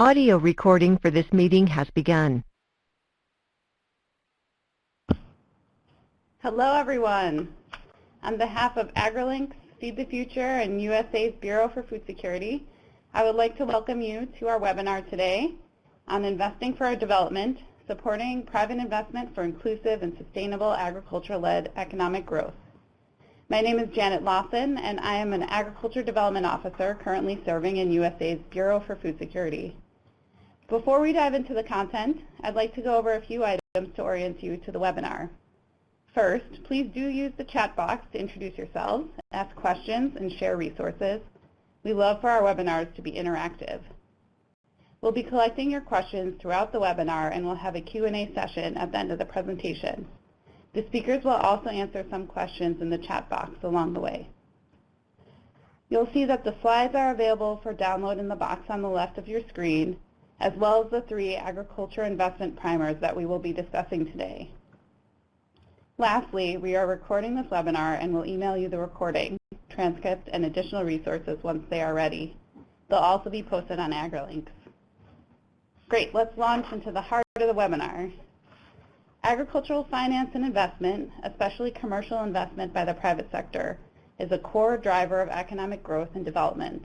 Audio recording for this meeting has begun. Hello, everyone. On behalf of AgriLinks, Feed the Future, and USAID's Bureau for Food Security, I would like to welcome you to our webinar today on Investing for Our Development, Supporting Private Investment for Inclusive and Sustainable Agriculture-Led Economic Growth. My name is Janet Lawson, and I am an Agriculture Development Officer currently serving in USAID's Bureau for Food Security. Before we dive into the content, I'd like to go over a few items to orient you to the webinar. First, please do use the chat box to introduce yourselves, ask questions, and share resources. We love for our webinars to be interactive. We'll be collecting your questions throughout the webinar and we'll have a Q&A session at the end of the presentation. The speakers will also answer some questions in the chat box along the way. You'll see that the slides are available for download in the box on the left of your screen, as well as the three agriculture investment primers that we will be discussing today. Lastly, we are recording this webinar and will email you the recording, transcript, and additional resources once they are ready. They'll also be posted on AgriLinks. Great, let's launch into the heart of the webinar. Agricultural finance and investment, especially commercial investment by the private sector, is a core driver of economic growth and development.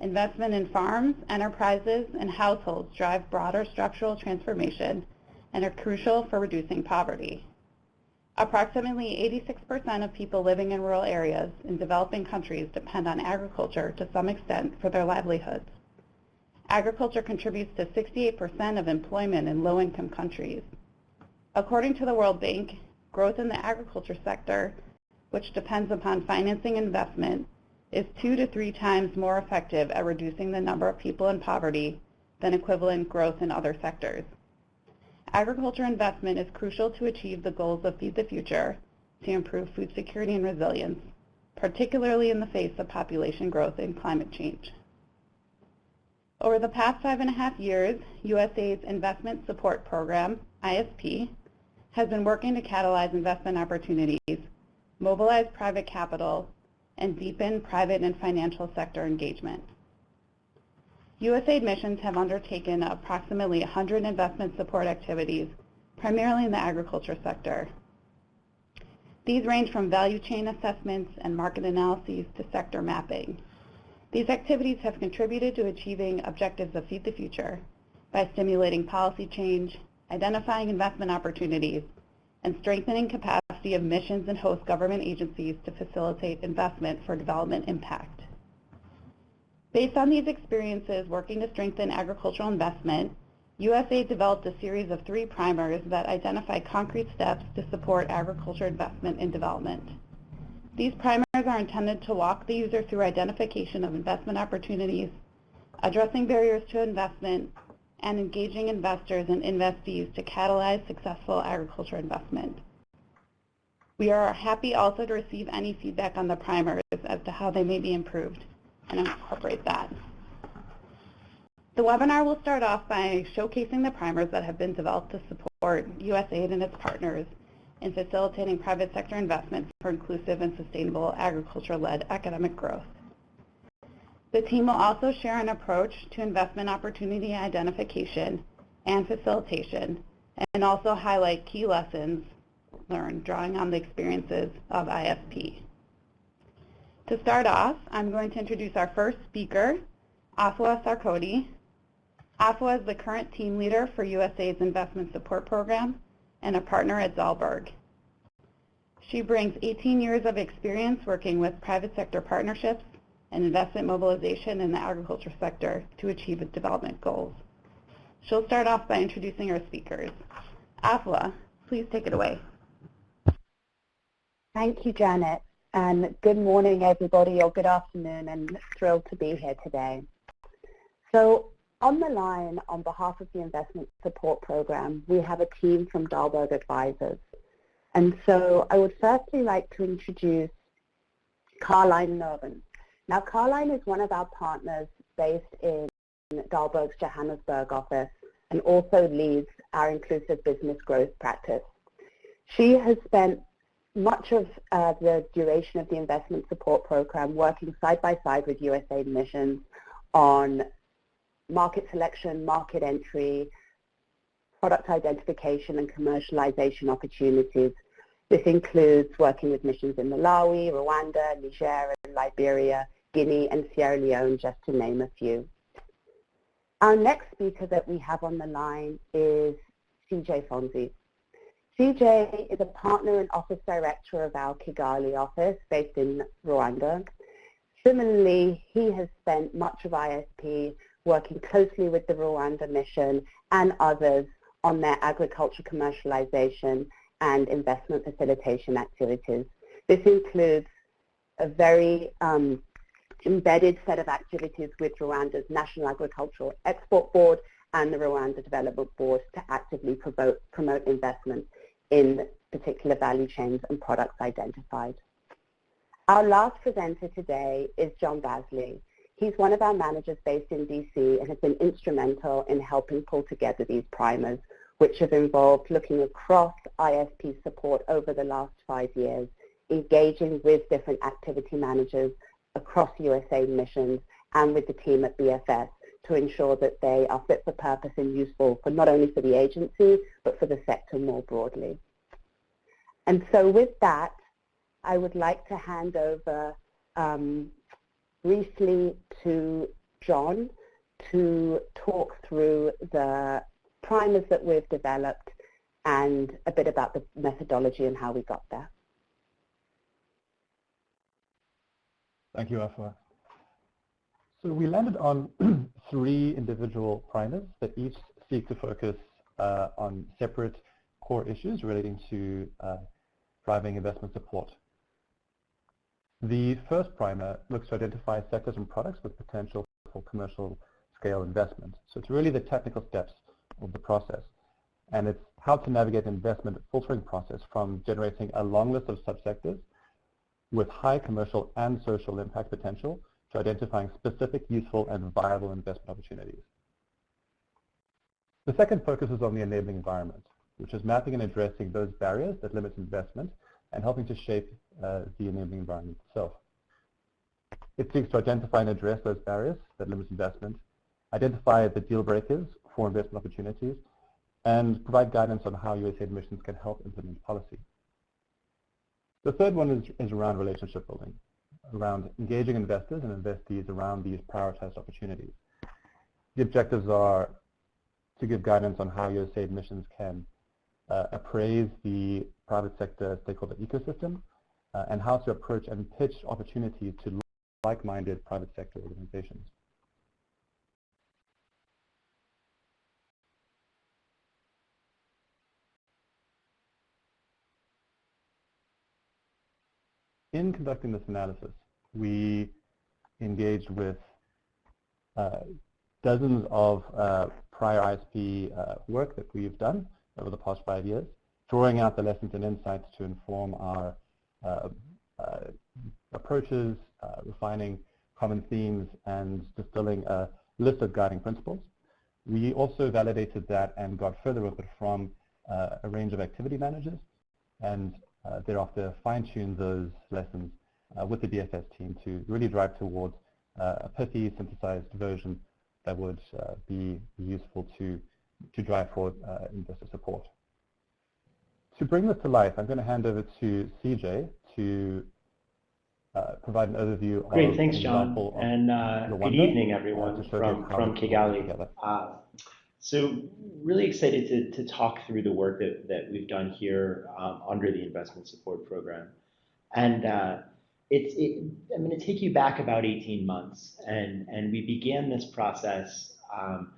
Investment in farms, enterprises, and households drive broader structural transformation and are crucial for reducing poverty. Approximately 86% of people living in rural areas in developing countries depend on agriculture to some extent for their livelihoods. Agriculture contributes to 68% of employment in low-income countries. According to the World Bank, growth in the agriculture sector, which depends upon financing investment, is two to three times more effective at reducing the number of people in poverty than equivalent growth in other sectors. Agriculture investment is crucial to achieve the goals of Feed the Future to improve food security and resilience, particularly in the face of population growth and climate change. Over the past five and a half years, USAID's Investment Support Program, ISP, has been working to catalyze investment opportunities, mobilize private capital, and deepen private and financial sector engagement. USAID missions have undertaken approximately 100 investment support activities, primarily in the agriculture sector. These range from value chain assessments and market analyses to sector mapping. These activities have contributed to achieving objectives of Feed the Future by stimulating policy change, identifying investment opportunities, and strengthening capacity of missions and host government agencies to facilitate investment for development impact. Based on these experiences working to strengthen agricultural investment, USAID developed a series of three primers that identify concrete steps to support agriculture investment and development. These primers are intended to walk the user through identification of investment opportunities, addressing barriers to investment, and engaging investors and investees to catalyze successful agriculture investment. We are happy also to receive any feedback on the primers as to how they may be improved and incorporate that. The webinar will start off by showcasing the primers that have been developed to support USAID and its partners in facilitating private sector investment for inclusive and sustainable agriculture-led economic growth. The team will also share an approach to investment opportunity identification and facilitation and also highlight key lessons learned drawing on the experiences of ISP. To start off, I'm going to introduce our first speaker, Afua Sarkodie. Afua is the current team leader for USAID's Investment Support Program and a partner at Dalberg. She brings 18 years of experience working with private sector partnerships and investment mobilization in the agriculture sector to achieve its development goals. She'll start off by introducing our speakers. Afua, please take it away. Thank you, Janet and good morning everybody or good afternoon and thrilled to be here today. So on the line on behalf of the Investment Support Program, we have a team from Dalberg Advisors. And so I would firstly like to introduce Carlijn Nouwen. Now Carlijn is one of our partners based in Dalberg's Johannesburg office and also leads our inclusive business growth practice. She has spent much of uh, the duration of the investment support program working side by side with USAID missions on market selection, market entry, product identification and commercialization opportunities. This includes working with missions in Malawi, Rwanda, Niger, and Liberia, Guinea, and Sierra Leone, just to name a few. Our next speaker that we have on the line is CJ Fonzi. CJ is a partner and office director of our Kigali office based in Rwanda. Similarly, he has spent much of ISP working closely with the Rwanda mission and others on their agriculture commercialization and investment facilitation activities. This includes a very um, embedded set of activities with Rwanda's National Agricultural Export Board and the Rwanda Development Board to actively promote, promote investment in particular value chains and products identified. Our last presenter today is John Basley. He's one of our managers based in DC and has been instrumental in helping pull together these primers, which have involved looking across ISP support over the last five years, engaging with different activity managers across USAID missions and with the team at BFS to ensure that they are fit for purpose and useful for not only for the agency, but for the sector more broadly. And so with that, I would like to hand over um, briefly to John to talk through the primers that we've developed and a bit about the methodology and how we got there. Thank you, Afua. So we landed on three individual primers that each seek to focus uh, on separate core issues relating to uh, driving investment support. The first primer looks to identify sectors and products with potential for commercial scale investment. So it's really the technical steps of the process. And it's how to navigate the investment filtering process from generating a long list of subsectors with high commercial and social impact potential to identifying specific, useful, and viable investment opportunities. The second focuses on the enabling environment, which is mapping and addressing those barriers that limit investment and helping to shape uh, the enabling environment itself. It seeks to identify and address those barriers that limit investment, identify the deal breakers for investment opportunities, and provide guidance on how USAID missions can help implement policy. The third one is, is around relationship building, around engaging investors and investees around these prioritized opportunities. The objectives are to give guidance on how USAID missions can uh, appraise the private sector stakeholder ecosystem uh, and how to approach and pitch opportunities to like-minded private sector organizations. In conducting this analysis, we engaged with uh, dozens of uh, prior ISP uh, work that we've done over the past five years, drawing out the lessons and insights to inform our uh, uh, approaches, uh, refining common themes, and distilling a list of guiding principles. We also validated that and got further with it from a range of activity managers and thereafter fine-tune those lessons uh, with the BFS team to really drive towards uh, a pithy synthesized version that would be useful to, to drive forward investor support. To bring this to life, I'm going to hand over to CJ to uh, provide an overview Great, thanks, John. And uh, good evening, everyone, uh, from, from Kigali. So really excited to, to talk through the work that, that we've done here um, under the investment support program. And uh, it's, it, I'm going to take you back about 18 months. And, and we began this process um,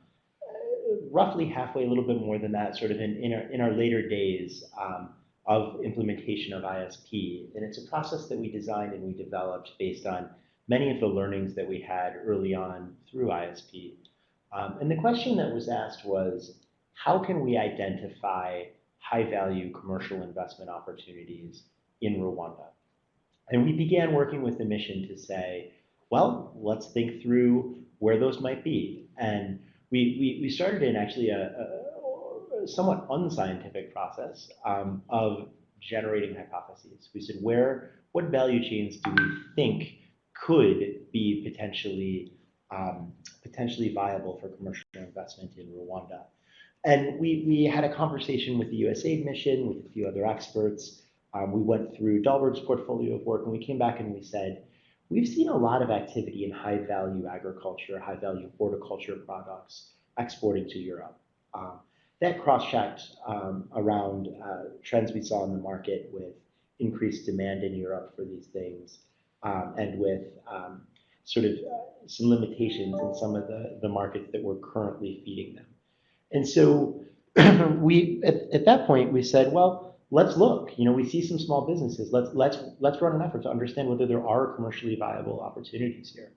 roughly halfway, a little bit more than that, sort of in, in, our, in our later days um, of implementation of ISP. And it's a process that we designed and we developed based on many of the learnings that we had early on through ISP. Um, and the question that was asked was, how can we identify high-value commercial investment opportunities in Rwanda? And we began working with the mission to say, well, let's think through where those might be. And we, we, we started in actually a, a somewhat unscientific process um, of generating hypotheses. We said, where, what value chains do we think could be potentially um, potentially viable for commercial investment in Rwanda. And we, we had a conversation with the USAID mission, with a few other experts. Um, we went through Dalberg's portfolio of work, and we came back and we said, we've seen a lot of activity in high-value agriculture, high-value horticulture products exporting to Europe. Um, that cross-checked um, around uh, trends we saw in the market with increased demand in Europe for these things, um, and with um, sort of uh, some limitations in some of the, the markets that we're currently feeding them. And so we, at, at that point, we said, well, let's look. You know, we see some small businesses. Let's let's let's run an effort to understand whether there are commercially viable opportunities here.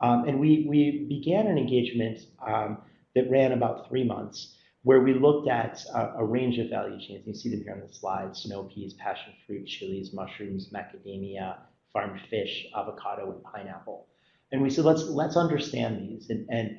Um, and we we began an engagement um, that ran about three months, where we looked at a, a, range of value chains. You see them here on the slide: snow peas, passion fruit, chilies, mushrooms, macadamia, farmed fish, avocado, and pineapple. And we said, let's let's understand these and and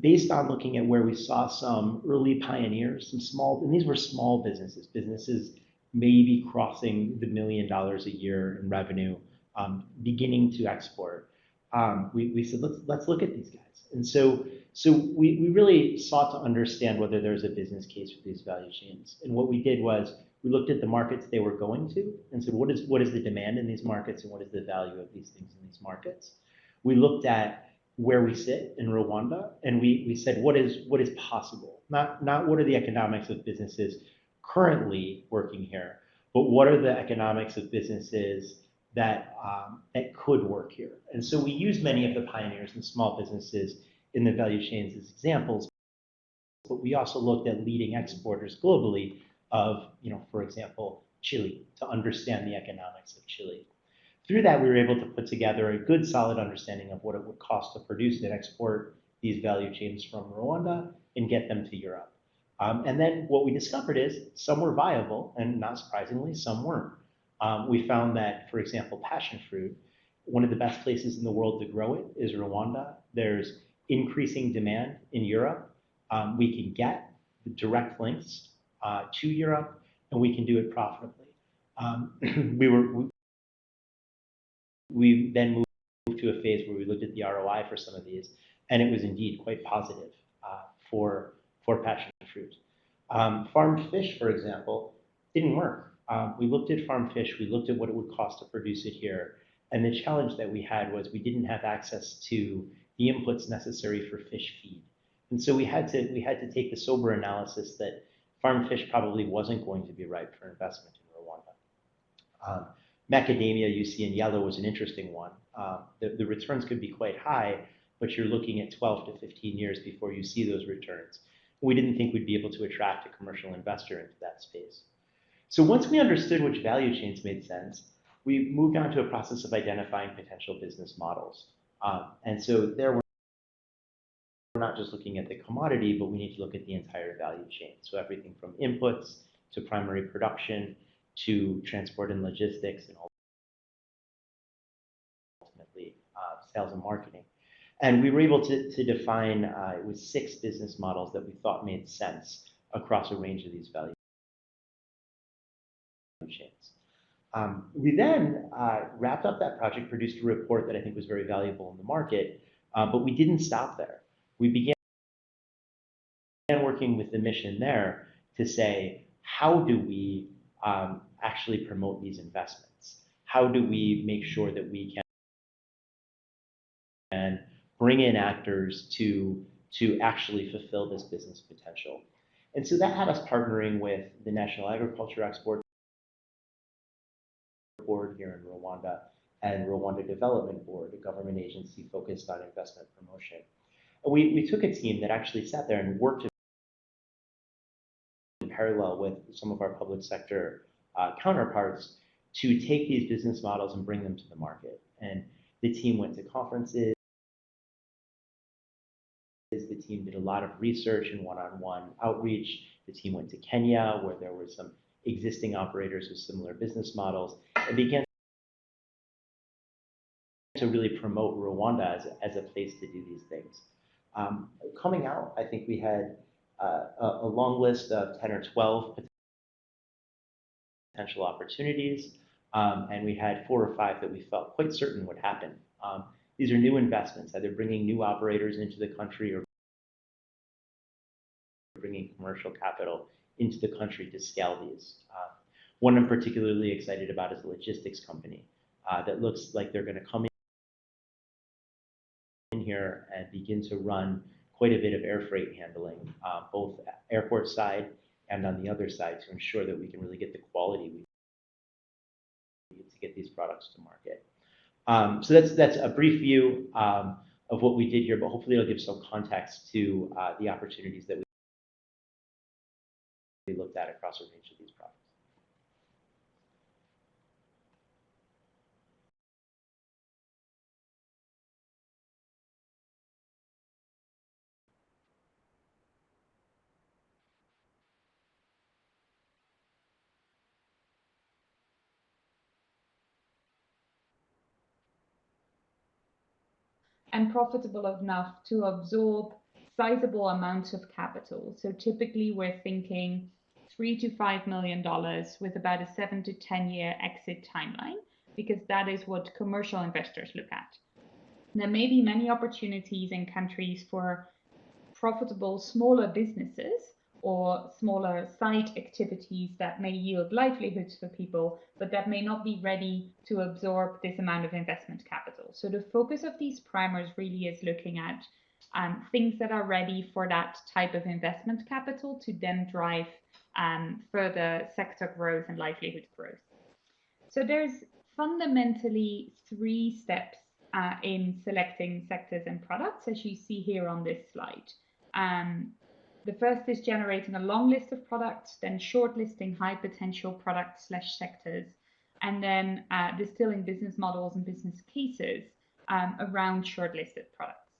based on looking at where we saw some early pioneers, some small, and these were small businesses, businesses maybe crossing the million dollars a year in revenue, um, beginning to export. Um, we, we said, let's, let's look at these guys. And so, so we, we really sought to understand whether there's a business case for these value chains. And what we did was we looked at the markets they were going to and said, what is, what is the demand in these markets and what is the value of these things in these markets? We looked at where we sit in Rwanda, and we, we said, what is, what is possible? Not, not what are the economics of businesses currently working here, but what are the economics of businesses that, um, that could work here? And so we used many of the pioneers and small businesses in the value chains as examples, but we also looked at leading exporters globally of, you know, for example, Chile, to understand the economics of Chile. Through that, we were able to put together a good, solid understanding of what it would cost to produce and export these value chains from Rwanda and get them to Europe. Um, and then what we discovered is some were viable, and not surprisingly, some weren't. Um, we found that, for example, passion fruit, one of the best places in the world to grow it is Rwanda. There's increasing demand in Europe. Um, we can get direct links uh, to Europe, and we can do it profitably. Um, we were we then moved to a phase where we looked at the ROI for some of these, and it was indeed quite positive uh, for, for passion fruit. Um, farmed fish, for example, didn't work. Um, we looked at farmed fish, we looked at what it would cost to produce it here, and the challenge that we had was we didn't have access to the inputs necessary for fish feed. And so we had to we had to take the sober analysis that farmed fish probably wasn't going to be right for investment in Rwanda. Um, Macadamia you see in yellow was an interesting one. Uh, the, the returns could be quite high, but you're looking at 12 to 15 years before you see those returns. We didn't think we'd be able to attract a commercial investor into that space. So once we understood which value chains made sense, we moved on to a process of identifying potential business models. Um, and so there we're not just looking at the commodity, but we need to look at the entire value chain. So everything from inputs to primary production to transport and logistics and ultimately uh, sales and marketing. And we were able to, to define, uh, it was six business models that we thought made sense across a range of these value chains. Um, we then uh, wrapped up that project, produced a report that I think was very valuable in the market, uh, but we didn't stop there. We began working with the mission there to say, how do we um, actually promote these investments? How do we make sure that we can and bring in actors to, to actually fulfill this business potential? And so that had us partnering with the National Agriculture Export Board here in Rwanda and Rwanda Development Board, a government agency focused on investment promotion. And we, we took a team that actually sat there and worked in parallel with some of our public sector uh, counterparts to take these business models and bring them to the market. And the team went to conferences. The team did a lot of research and one-on-one -on -one outreach. The team went to Kenya, where there were some existing operators with similar business models, and began to really promote Rwanda as, as a place to do these things. Um, coming out, I think we had uh, a, a long list of 10 or 12 potential opportunities. Um, and we had four or five that we felt quite certain would happen. Um, these are new investments, either bringing new operators into the country or bringing commercial capital into the country to scale these. One I'm particularly excited about is a logistics company that looks like they're gonna come in here and begin to run quite a bit of air freight handling, both airport side and on the other side, to ensure that we can really get the quality we need to get these products to market. Um, so that's that's a brief view um, of what we did here, but hopefully it'll give some context to uh, the opportunities that we looked at across a range of these products. And profitable enough to absorb sizable amounts of capital. So typically, we're thinking three to five million dollars with about a seven to 10 year exit timeline, because that is what commercial investors look at. There may be many opportunities in countries for profitable, smaller businesses or smaller side activities that may yield livelihoods for people, but that may not be ready to absorb this amount of investment capital. So the focus of these primers really is looking at um, things that are ready for that type of investment capital to then drive um, further sector growth and livelihood growth. So there's fundamentally three steps uh, in selecting sectors and products, as you see here on this slide. Um, The first is generating a long list of products, then shortlisting high potential products slash sectors, and then uh, distilling business models and business cases um, around shortlisted products.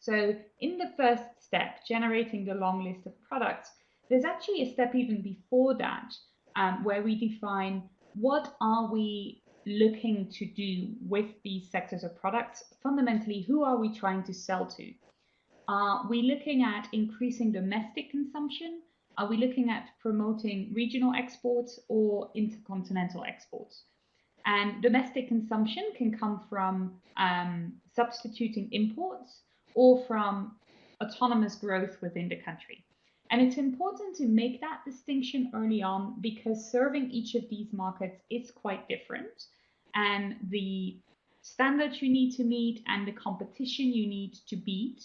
So in the first step, generating the long list of products, there's actually a step even before that, um, where we define what are we looking to do with these sectors of products? Fundamentally, who are we trying to sell to? Are we looking at increasing domestic consumption? Are we looking at promoting regional exports or intercontinental exports? And domestic consumption can come from um, substituting imports or from autonomous growth within the country. And it's important to make that distinction early on, because serving each of these markets is quite different, and the standards you need to meet and the competition you need to beat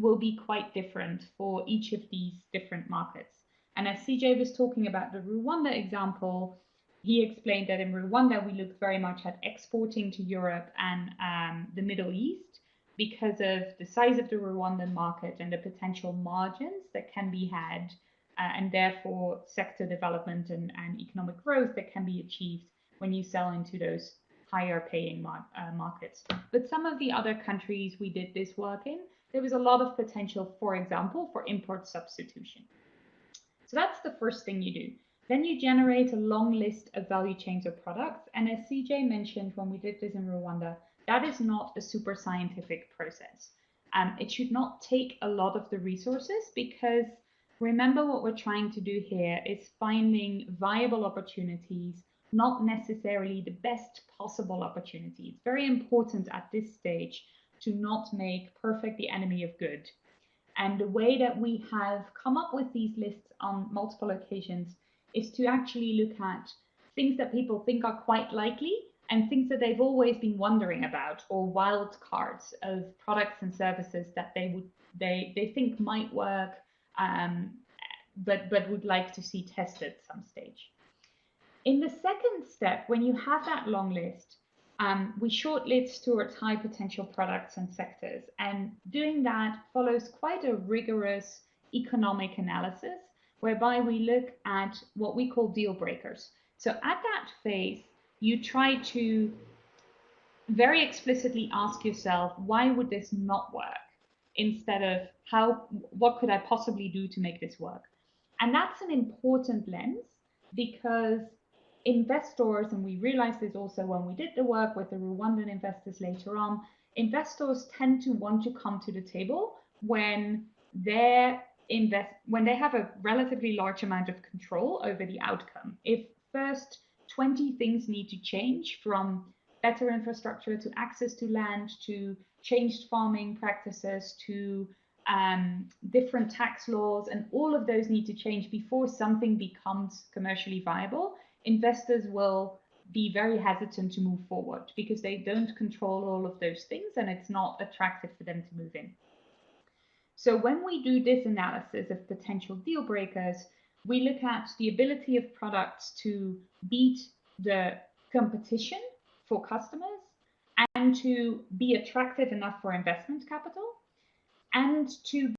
will be quite different for each of these different markets. And as CJ was talking about the Rwanda example, he explained that in Rwanda, we looked very much at exporting to Europe and um, the Middle East because of the size of the Rwandan market and the potential margins that can be had, uh, and therefore sector development and economic growth that can be achieved when you sell into those higher paying uh, markets. But some of the other countries we did this work in, there was a lot of potential, for example, for import substitution. So that's the first thing you do. Then you generate a long list of value chains of products, and as CJ mentioned, when we did this in Rwanda, that is not a super scientific process. And it should not take a lot of the resources, because remember, what we're trying to do here is finding viable opportunities, not necessarily the best possible opportunity. It's very important at this stage to not make perfect the enemy of good. And the way that we have come up with these lists on multiple occasions is to actually look at things that people think are quite likely and things that they've always been wondering about, or wild cards of products and services that they would they they think might work, um, but would like to see tested at some stage. In the second step, when you have that long list, Um, we shortlist towards high potential products and sectors, and doing that follows quite a rigorous economic analysis, whereby we look at what we call deal breakers. So at that phase, you try to very explicitly ask yourself, "Why would this not work?" Instead of, how, "What could I possibly do to make this work?" And that's an important lens because investors, and we realized this also when we did the work with the Rwandan investors later on, investors tend to want to come to the table when they have a relatively large amount of control over the outcome. If first 20 things need to change from better infrastructure, to access to land, to changed farming practices, to um, different tax laws, and all of those need to change before something becomes commercially viable. Investors will be very hesitant to move forward because they don't control all of those things and it's not attractive for them to move in. So when we do this analysis of potential deal breakers, we look at the ability of products to beat the competition for customers and to be attractive enough for investment capital and to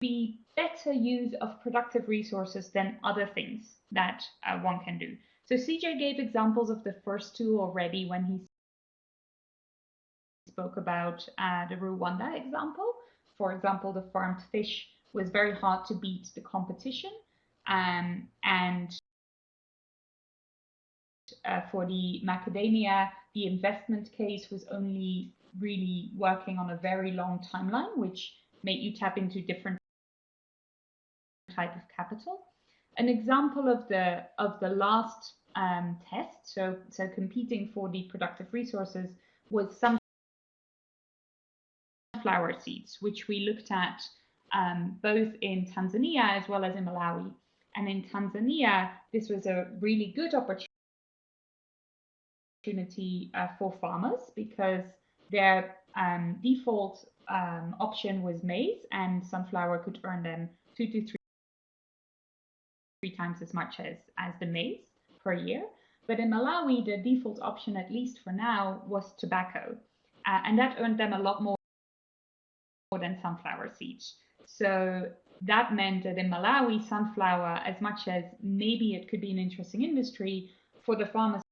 be better use of productive resources than other things that uh, one can do. So CJ gave examples of the first two already when he spoke about uh, the Rwanda example. For example, the farmed fish was very hard to beat the competition. Um, and uh, for the macadamia, the investment case was only really working on a very long timeline, which made you tap into different type of capital. An example of the of the last um, test, so so competing for the productive resources, was sunflower seeds, which we looked at um, both in Tanzania as well as in Malawi. And in Tanzania, this was a really good opportunity uh, for farmers because their um, default um, option was maize, and sunflower could earn them two to three, three times as much as, as the maize per year. But in Malawi, the default option, at least for now, was tobacco. Uh, and that earned them a lot more than sunflower seeds. So that meant that in Malawi, sunflower, as much as maybe it could be an interesting industry for the farmers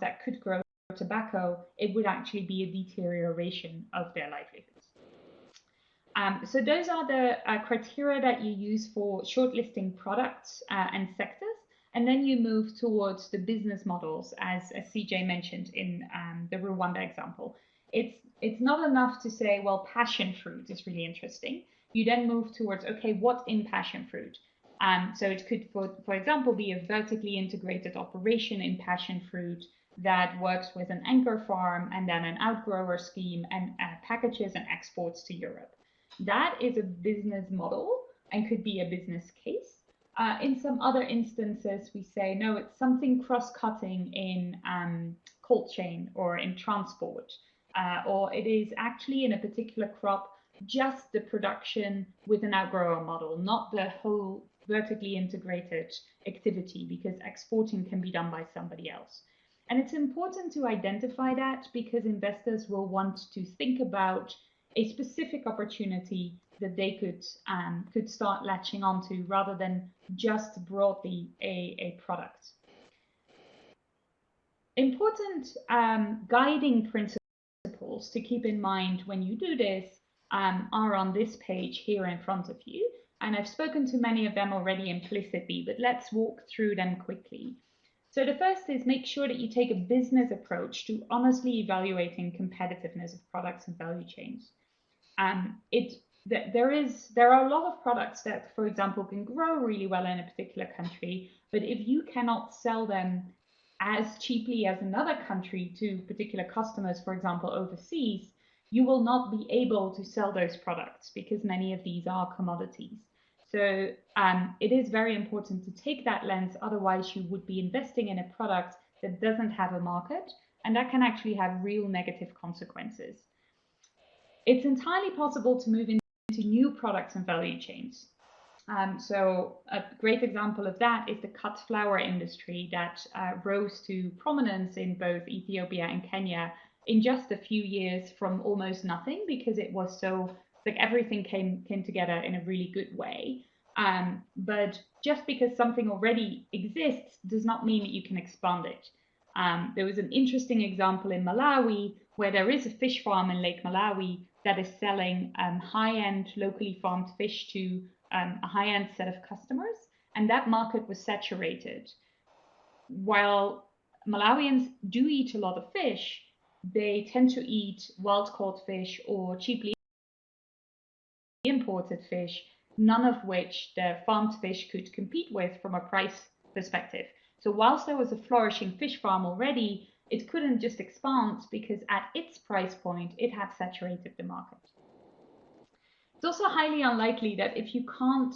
that could grow tobacco, it would actually be a deterioration of their livelihoods. Um, so those are the uh, criteria that you use for shortlisting products uh, and sectors. And then you move towards the business models, as, as CJ mentioned in um, the Rwanda example. It's, it's not enough to say, well, passion fruit is really interesting. You then move towards, okay, what in passion fruit? Um, so it could, for, for example, be a vertically integrated operation in passion fruit that works with an anchor farm and then an outgrower scheme and uh, packages and exports to Europe. That is a business model and could be a business case. Uh, in some other instances, we say, no, it's something cross-cutting in um, cold chain or in transport, uh, or it is actually in a particular crop, just the production with an outgrower model, not the whole vertically integrated activity, because exporting can be done by somebody else. And it's important to identify that because investors will want to think about a specific opportunity that they could um, could start latching onto rather than just broadly a, a product. Important um, guiding principles to keep in mind when you do this um, are on this page here in front of you. And I've spoken to many of them already implicitly, but let's walk through them quickly. So the first is make sure that you take a business approach to honestly evaluating competitiveness of products and value chains. Um, it there is there are a lot of products that, for example, can grow really well in a particular country, but if you cannot sell them as cheaply as another country to particular customers, for example, overseas, you will not be able to sell those products because many of these are commodities. So um, it is very important to take that lens, otherwise you would be investing in a product that doesn't have a market, and that can actually have real negative consequences. It's entirely possible to move into new products and value chains. Um, so a great example of that is the cut flower industry that uh, rose to prominence in both Ethiopia and Kenya in just a few years from almost nothing because it was so like everything came came together in a really good way. Um, but just because something already exists does not mean that you can expand it. Um, there was an interesting example in Malawi where there is a fish farm in Lake Malawi that is selling um, high-end locally farmed fish to um, a high-end set of customers, and that market was saturated. While Malawians do eat a lot of fish, they tend to eat wild-caught fish or cheaply imported fish, none of which the farmed fish could compete with from a price perspective. So whilst there was a flourishing fish farm already, it couldn't just expand because at its price point, it had saturated the market. It's also highly unlikely that if you can't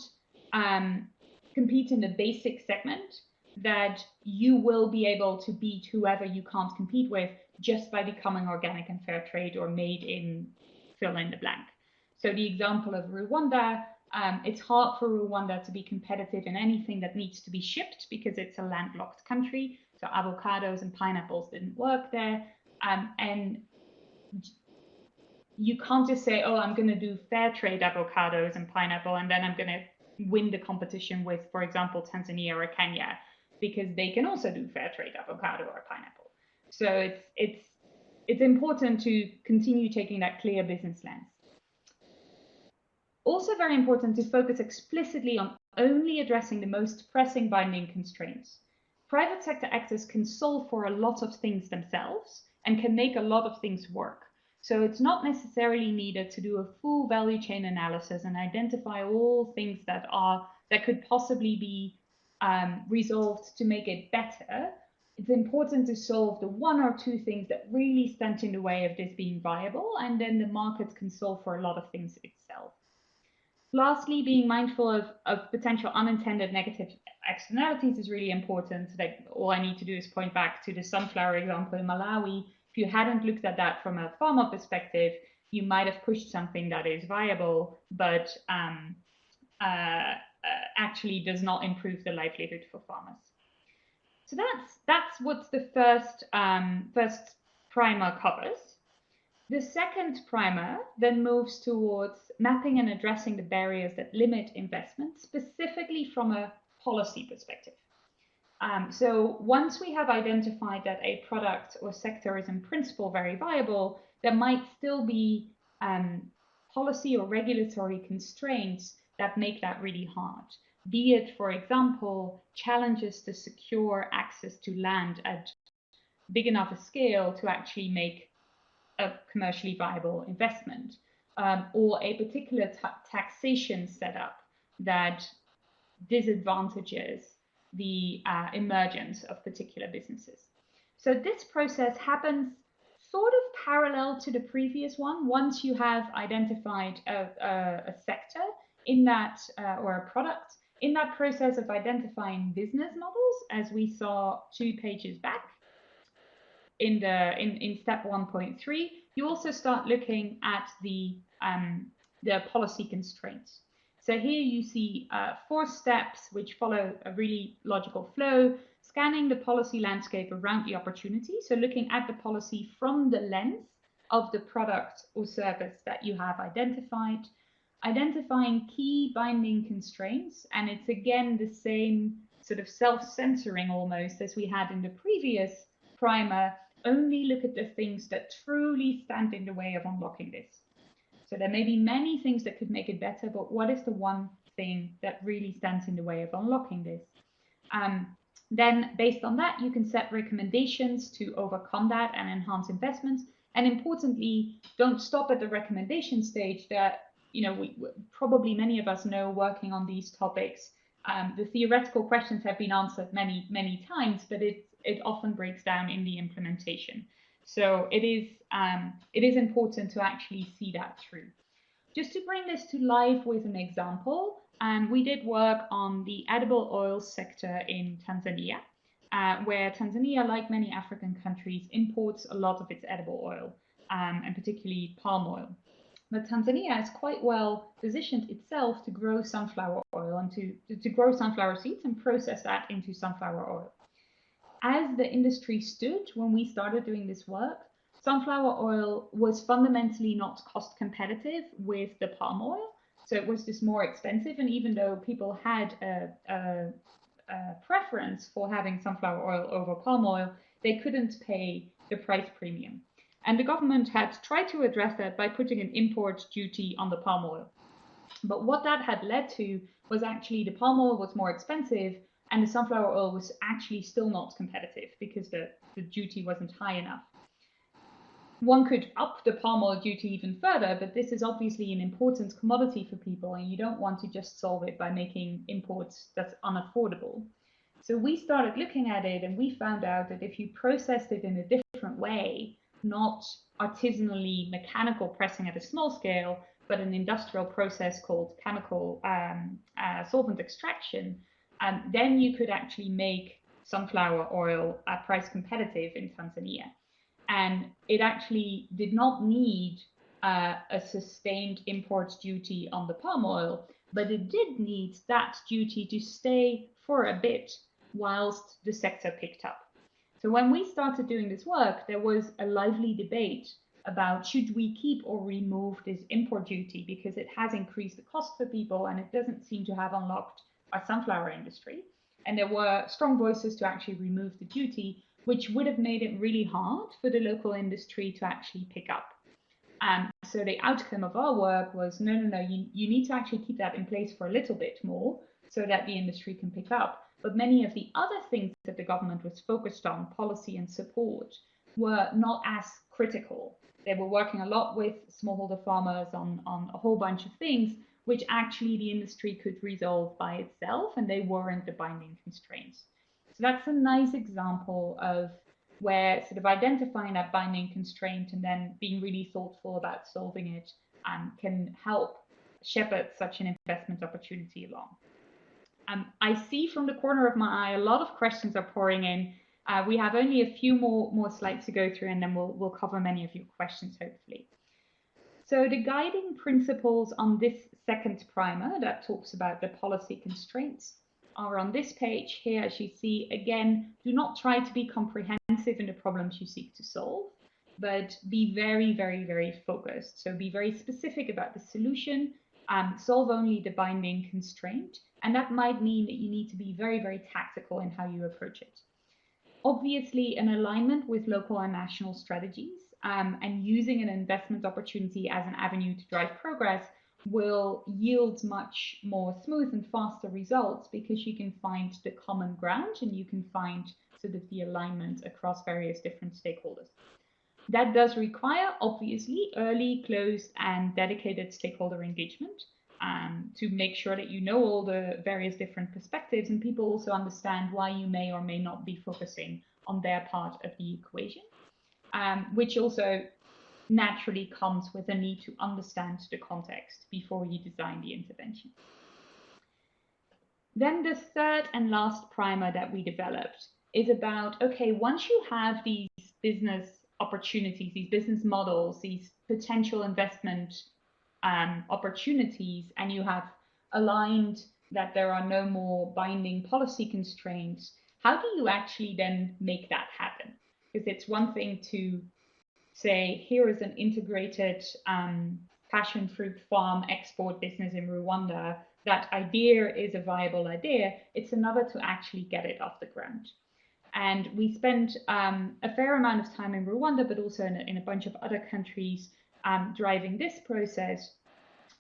um, compete in the basic segment, that you will be able to beat whoever you can't compete with just by becoming organic and fair trade or made in fill in the blank. So the example of Rwanda, um, it's hard for Rwanda to be competitive in anything that needs to be shipped because it's a landlocked country. So avocados and pineapples didn't work there. Um, and you can't just say, oh, I'm going to do fair trade avocados and pineapple, and then I'm going to win the competition with, for example, Tanzania or Kenya, because they can also do fair trade avocado or pineapple. So it's it's it's important to continue taking that clear business lens. Also very important to focus explicitly on only addressing the most pressing binding constraints. Private sector actors can solve for a lot of things themselves and can make a lot of things work. So it's not necessarily needed to do a full value chain analysis and identify all things that are that could possibly be um, resolved to make it better. It's important to solve the one or two things that really stand in the way of this being viable, and then the market can solve for a lot of things itself. Lastly, being mindful of, of potential unintended negative externalities is really important. Like all I need to do is point back to the sunflower example in Malawi if you hadn't looked at that from a farmer perspective, you might have pushed something that is viable, but um, uh, actually does not improve the livelihood for farmers. So that's that's what the first um, first primer covers. The second primer then moves towards mapping and addressing the barriers that limit investment, specifically from a policy perspective. Um, so once we have identified that a product or sector is in principle very viable, there might still be um, policy or regulatory constraints that make that really hard. Be it, for example, challenges to secure access to land at big enough a scale to actually make a commercially viable investment, um, or a particular taxation setup that disadvantages the uh, emergence of particular businesses. So this process happens sort of parallel to the previous one. Once you have identified a, a, a sector in that uh, or a product, in that process of identifying business models, as we saw two pages back in the in, in step 1.3, you also start looking at the um, the policy constraints. So here you see uh, four steps which follow a really logical flow, scanning the policy landscape around the opportunity. So looking at the policy from the lens of the product or service that you have identified, identifying key binding constraints. And it's again the same sort of self-censoring almost as we had in the previous primer, only look at the things that truly stand in the way of unlocking this. So there may be many things that could make it better, but what is the one thing that really stands in the way of unlocking this? Um, then based on that, you can set recommendations to overcome that and enhance investments. And importantly, don't stop at the recommendation stage that, you know, we, probably many of us know working on these topics. Um, the theoretical questions have been answered many, many times, but it, it often breaks down in the implementation. So it is, um, it is important to actually see that through. Just to bring this to life with an example, um, we did work on the edible oil sector in Tanzania, uh, where Tanzania, like many African countries, imports a lot of its edible oil, um, and particularly palm oil. But Tanzania is quite well positioned itself to grow sunflower oil and to, to grow sunflower seeds and process that into sunflower oil as the industry stood when we started doing this work, sunflower oil was fundamentally not cost competitive with the palm oil. So it was just more expensive. And even though people had a, a, a preference for having sunflower oil over palm oil, they couldn't pay the price premium. And the government had tried to address that by putting an import duty on the palm oil. But what that had led to was actually the palm oil was more expensive and the sunflower oil was actually still not competitive because the, the duty wasn't high enough. One could up the palm oil duty even further, but this is obviously an important commodity for people, and you don't want to just solve it by making imports that's unaffordable. So we started looking at it and we found out that if you processed it in a different way, not artisanally mechanical pressing at a small scale, but an industrial process called chemical um, uh, solvent extraction, um, then you could actually make sunflower oil at price competitive in Tanzania. And it actually did not need uh, a sustained import duty on the palm oil, but it did need that duty to stay for a bit whilst the sector picked up. So when we started doing this work, there was a lively debate about should we keep or remove this import duty because it has increased the cost for people and it doesn't seem to have unlocked our sunflower industry. And there were strong voices to actually remove the duty, which would have made it really hard for the local industry to actually pick up. And so the outcome of our work was no, no, no, you, you need to actually keep that in place for a little bit more so that the industry can pick up. But many of the other things that the government was focused on, policy and support, were not as critical. They were working a lot with smallholder farmers on, on a whole bunch of things, which actually the industry could resolve by itself, and they weren't the binding constraints. So that's a nice example of where sort of identifying that binding constraint and then being really thoughtful about solving it um, can help shepherd such an investment opportunity along. Um, I see from the corner of my eye a lot of questions are pouring in. Uh, we have only a few more, more slides to go through and then we'll, we'll cover many of your questions hopefully. So the guiding principles on this second primer that talks about the policy constraints are on this page. Here as you see again do not try to be comprehensive in the problems you seek to solve but be very very very focused. So be very specific about the solution um, solve only the binding constraint. And that might mean that you need to be very, very tactical in how you approach it. Obviously, an alignment with local and national strategies um, and using an investment opportunity as an avenue to drive progress will yield much more smooth and faster results because you can find the common ground and you can find sort of the alignment across various different stakeholders. That does require, obviously, early, closed, and dedicated stakeholder engagement um, to make sure that you know all the various different perspectives and people also understand why you may or may not be focusing on their part of the equation, um, which also naturally comes with a need to understand the context before you design the intervention. Then the third and last primer that we developed is about, okay, once you have these business opportunities, these business models, these potential investment um, opportunities and you have aligned that there are no more binding policy constraints, how do you actually then make that happen? Because it's one thing to say, here is an integrated um, passion fruit farm export business in Rwanda. That idea is a viable idea. It's another to actually get it off the ground. And we spent um, a fair amount of time in Rwanda, but also in a, in a bunch of other countries um, driving this process.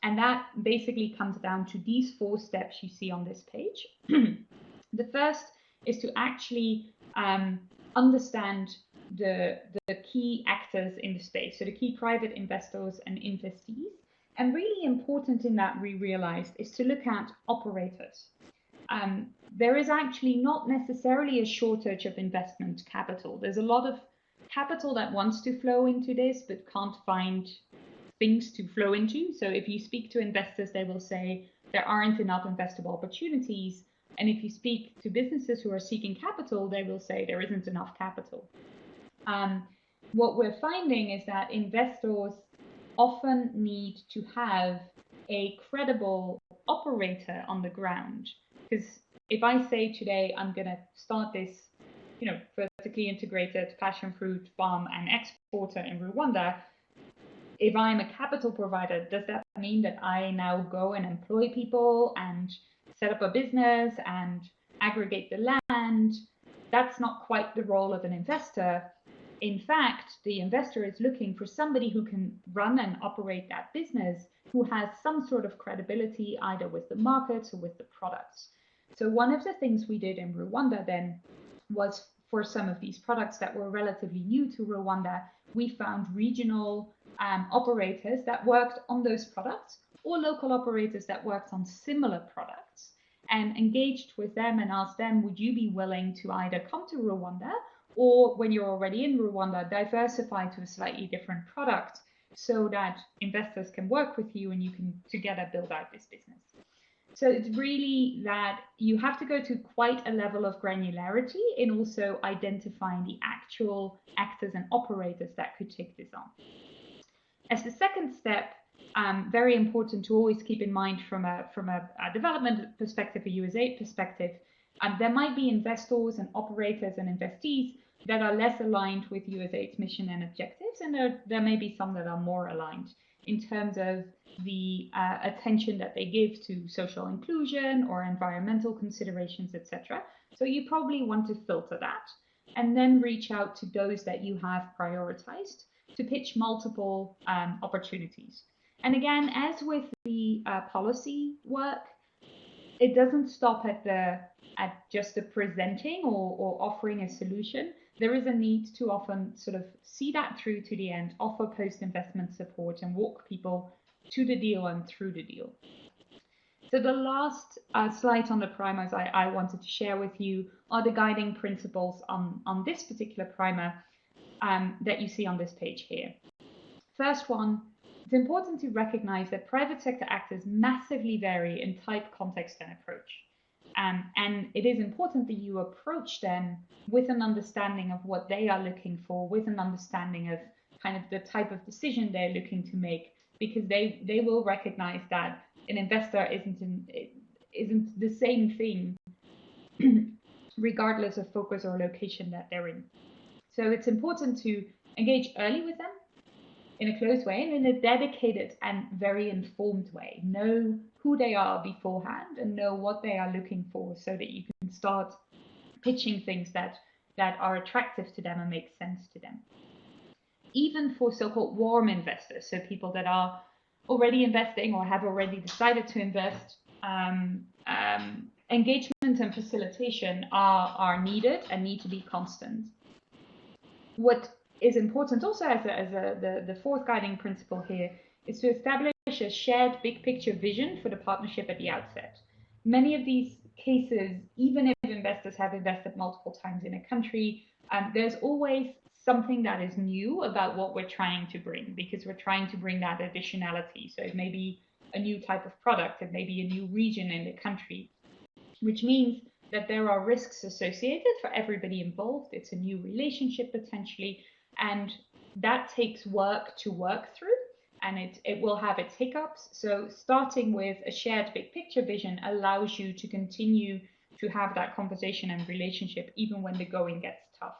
And that basically comes down to these four steps you see on this page. the first is to actually um, understand the, the key actors in the space, so the key private investors and investees. And really important in that, we realized, is to look at operators. Um, there is actually not necessarily a shortage of investment capital. There's a lot of capital that wants to flow into this but can't find things to flow into. So if you speak to investors, they will say there aren't enough investable opportunities. And if you speak to businesses who are seeking capital, they will say there isn't enough capital. Um, what we're finding is that investors often need to have a credible operator on the ground. Because if I say today I'm going to start this, you know, vertically integrated passion fruit farm and exporter in Rwanda, if I'm a capital provider, does that mean that I now go and employ people and set up a business and aggregate the land? That's not quite the role of an investor. In fact, the investor is looking for somebody who can run and operate that business, who has some sort of credibility either with the markets or with the products. So one of the things we did in Rwanda then was for some of these products that were relatively new to Rwanda, we found regional um, operators that worked on those products or local operators that worked on similar products. and engaged with them and asked them, would you be willing to either come to Rwanda or when you're already in Rwanda, diversify to a slightly different product so that investors can work with you and you can together build out this business. So it's really that you have to go to quite a level of granularity in also identifying the actual actors and operators that could take this on. As the second step, um, very important to always keep in mind from a from a, a development perspective, a USAID perspective, um, there might be investors and operators and investees that are less aligned with USAID's mission and objectives, and there, there may be some that are more aligned in terms of the uh, attention that they give to social inclusion or environmental considerations, etc. So you probably want to filter that and then reach out to those that you have prioritized to pitch multiple um, opportunities. And again, as with the uh, policy work, it doesn't stop at the at just the presenting or, or offering a solution. There is a need to often sort of see that through to the end, offer post-investment support and walk people to the deal and through the deal. So the last uh, slide on the primers I, I, wanted to share with you are the guiding principles on, on this particular primer um, that you see on this page here. First one, it's important to recognize that private sector actors massively vary in type, context, and approach. Um, and it is important that you approach them with an understanding of what they are looking for, with an understanding of kind of the type of decision they're looking to make, because they, they will recognize that an investor isn't, in, isn't the same thing regardless of focus or location that they're in. So it's important to engage early with them in a close way and in a dedicated and very informed way. Know who they are beforehand and know what they are looking for so that you can start pitching things that, that are attractive to them and make sense to them even for so-called warm investors, so people that are already investing or have already decided to invest, um, um, engagement and facilitation are, are needed and need to be constant. What is important also as, a, as a, the, the fourth guiding principle here is to establish a shared big picture vision for the partnership at the outset. Many of these cases, even if investors have invested multiple times in a country, um, there's always something that is new about what we're trying to bring because we're trying to bring that additionality. So it may be a new type of product, it may be a new region in the country, which means that there are risks associated for everybody involved. It's a new relationship potentially, and that takes work to work through and it, it will have its hiccups. So starting with a shared big picture vision allows you to continue to have that conversation and relationship even when the going gets tough.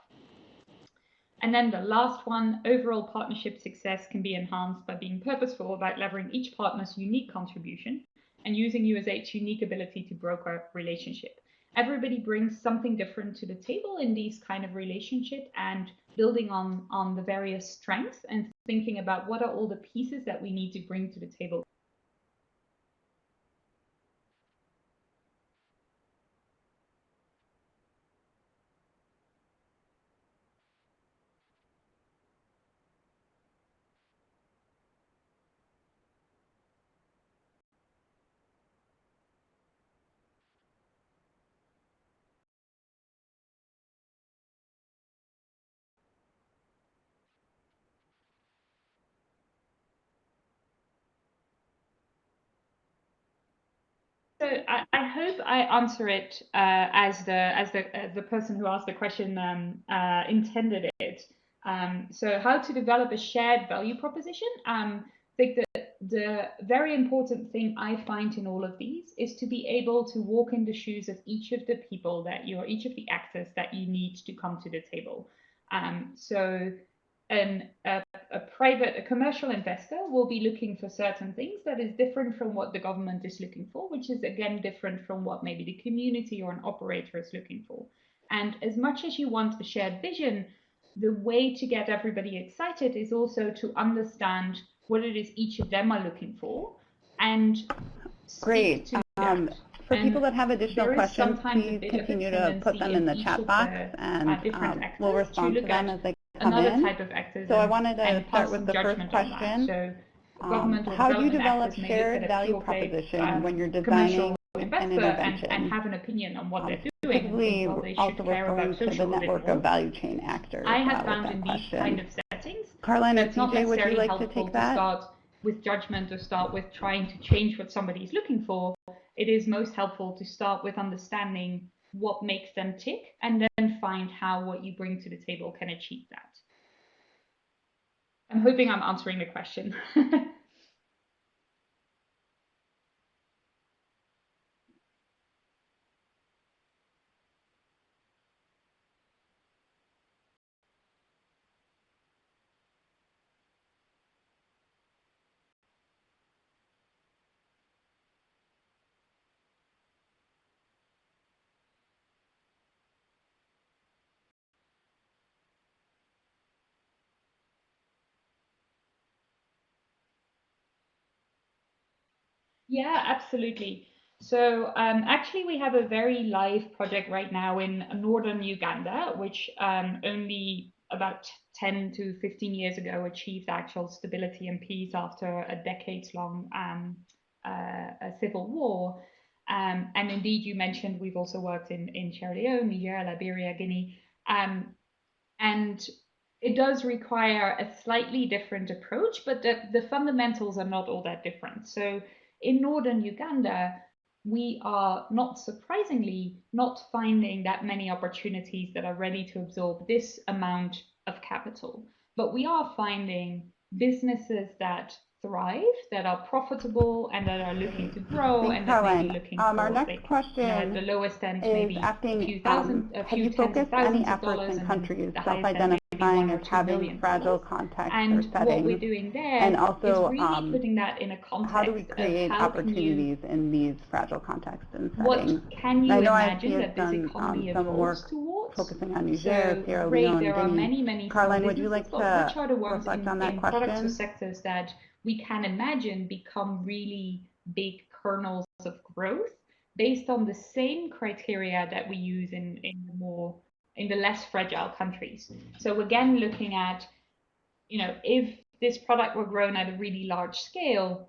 And then the last one, overall partnership success can be enhanced by being purposeful about leveraging each partner's unique contribution and using USAID's unique ability to broker relationship. Everybody brings something different to the table in these kind of relationship and building on, on the various strengths and thinking about what are all the pieces that we need to bring to the table I, I, hope I answer it uh, as the as the as the person who asked the question um, uh, intended it. Um, so how to develop a shared value proposition? Um, I think that the very important thing I find in all of these is to be able to walk in the shoes of each of the people that you're, each of the actors that you need to come to the table. Um, so an, a, a, private, a commercial investor will be looking for certain things that is different from what the government is looking for, which is again different from what maybe the community or an operator is looking for. And as much as you want a shared vision, the way to get everybody excited is also to understand what it is each of them are looking for and Great. Um, for and people that have additional questions, please continue to put them in the chat box, the, and um, we'll respond to, to them as they another in. type of activism. So I wanted to start with the first question. So um, how do you develop shared value proposition um, when you're designing investor and, and, have an opinion on what um, they're doing. Typically, they also referring to the network of value chain actors. I have found in these kind of settings, it's not TJ, would you like to take that? To start with judgment or start with trying to change what somebody is looking for. It is most helpful to start with understanding what makes them tick and then find how what you bring to the table can achieve that. I'm hoping I'm answering the question. Yeah, absolutely. So um, actually, we have a very live project right now in northern Uganda, which um, only about 10 to 15 years ago achieved actual stability and peace after a decades-long um, uh, civil war. Um, and indeed, you mentioned we've also worked in, in Sierra Leone, Niger, Liberia, Guinea. Um, and it does require a slightly different approach, but the, the fundamentals are not all that different. So in northern Uganda, we are not surprisingly not finding that many opportunities that are ready to absorb this amount of capital. But we are finding businesses that thrive, that are profitable, and that are looking to grow, and that may be looking um, for our next like, question you know, the lowest end maybe asking, a few thousand, um, a few have you focused any efforts in countries self-identifying as having fragile contexts and or settings? what we're doing there and also, is really um, putting that in a context how do we create opportunities you, in these fragile contexts and settings? What can you I know imagine that this done, economy um, some work towards? focusing on Niger, so, Sierra Ray, Leone, there are many, many Carlijn, would you like to which are the ones in, on that in question? products or sectors that we can imagine become really big kernels of growth based on the same criteria that we use in, in the more in the less fragile countries. So again, looking at, you know, if this product were grown at a really large scale,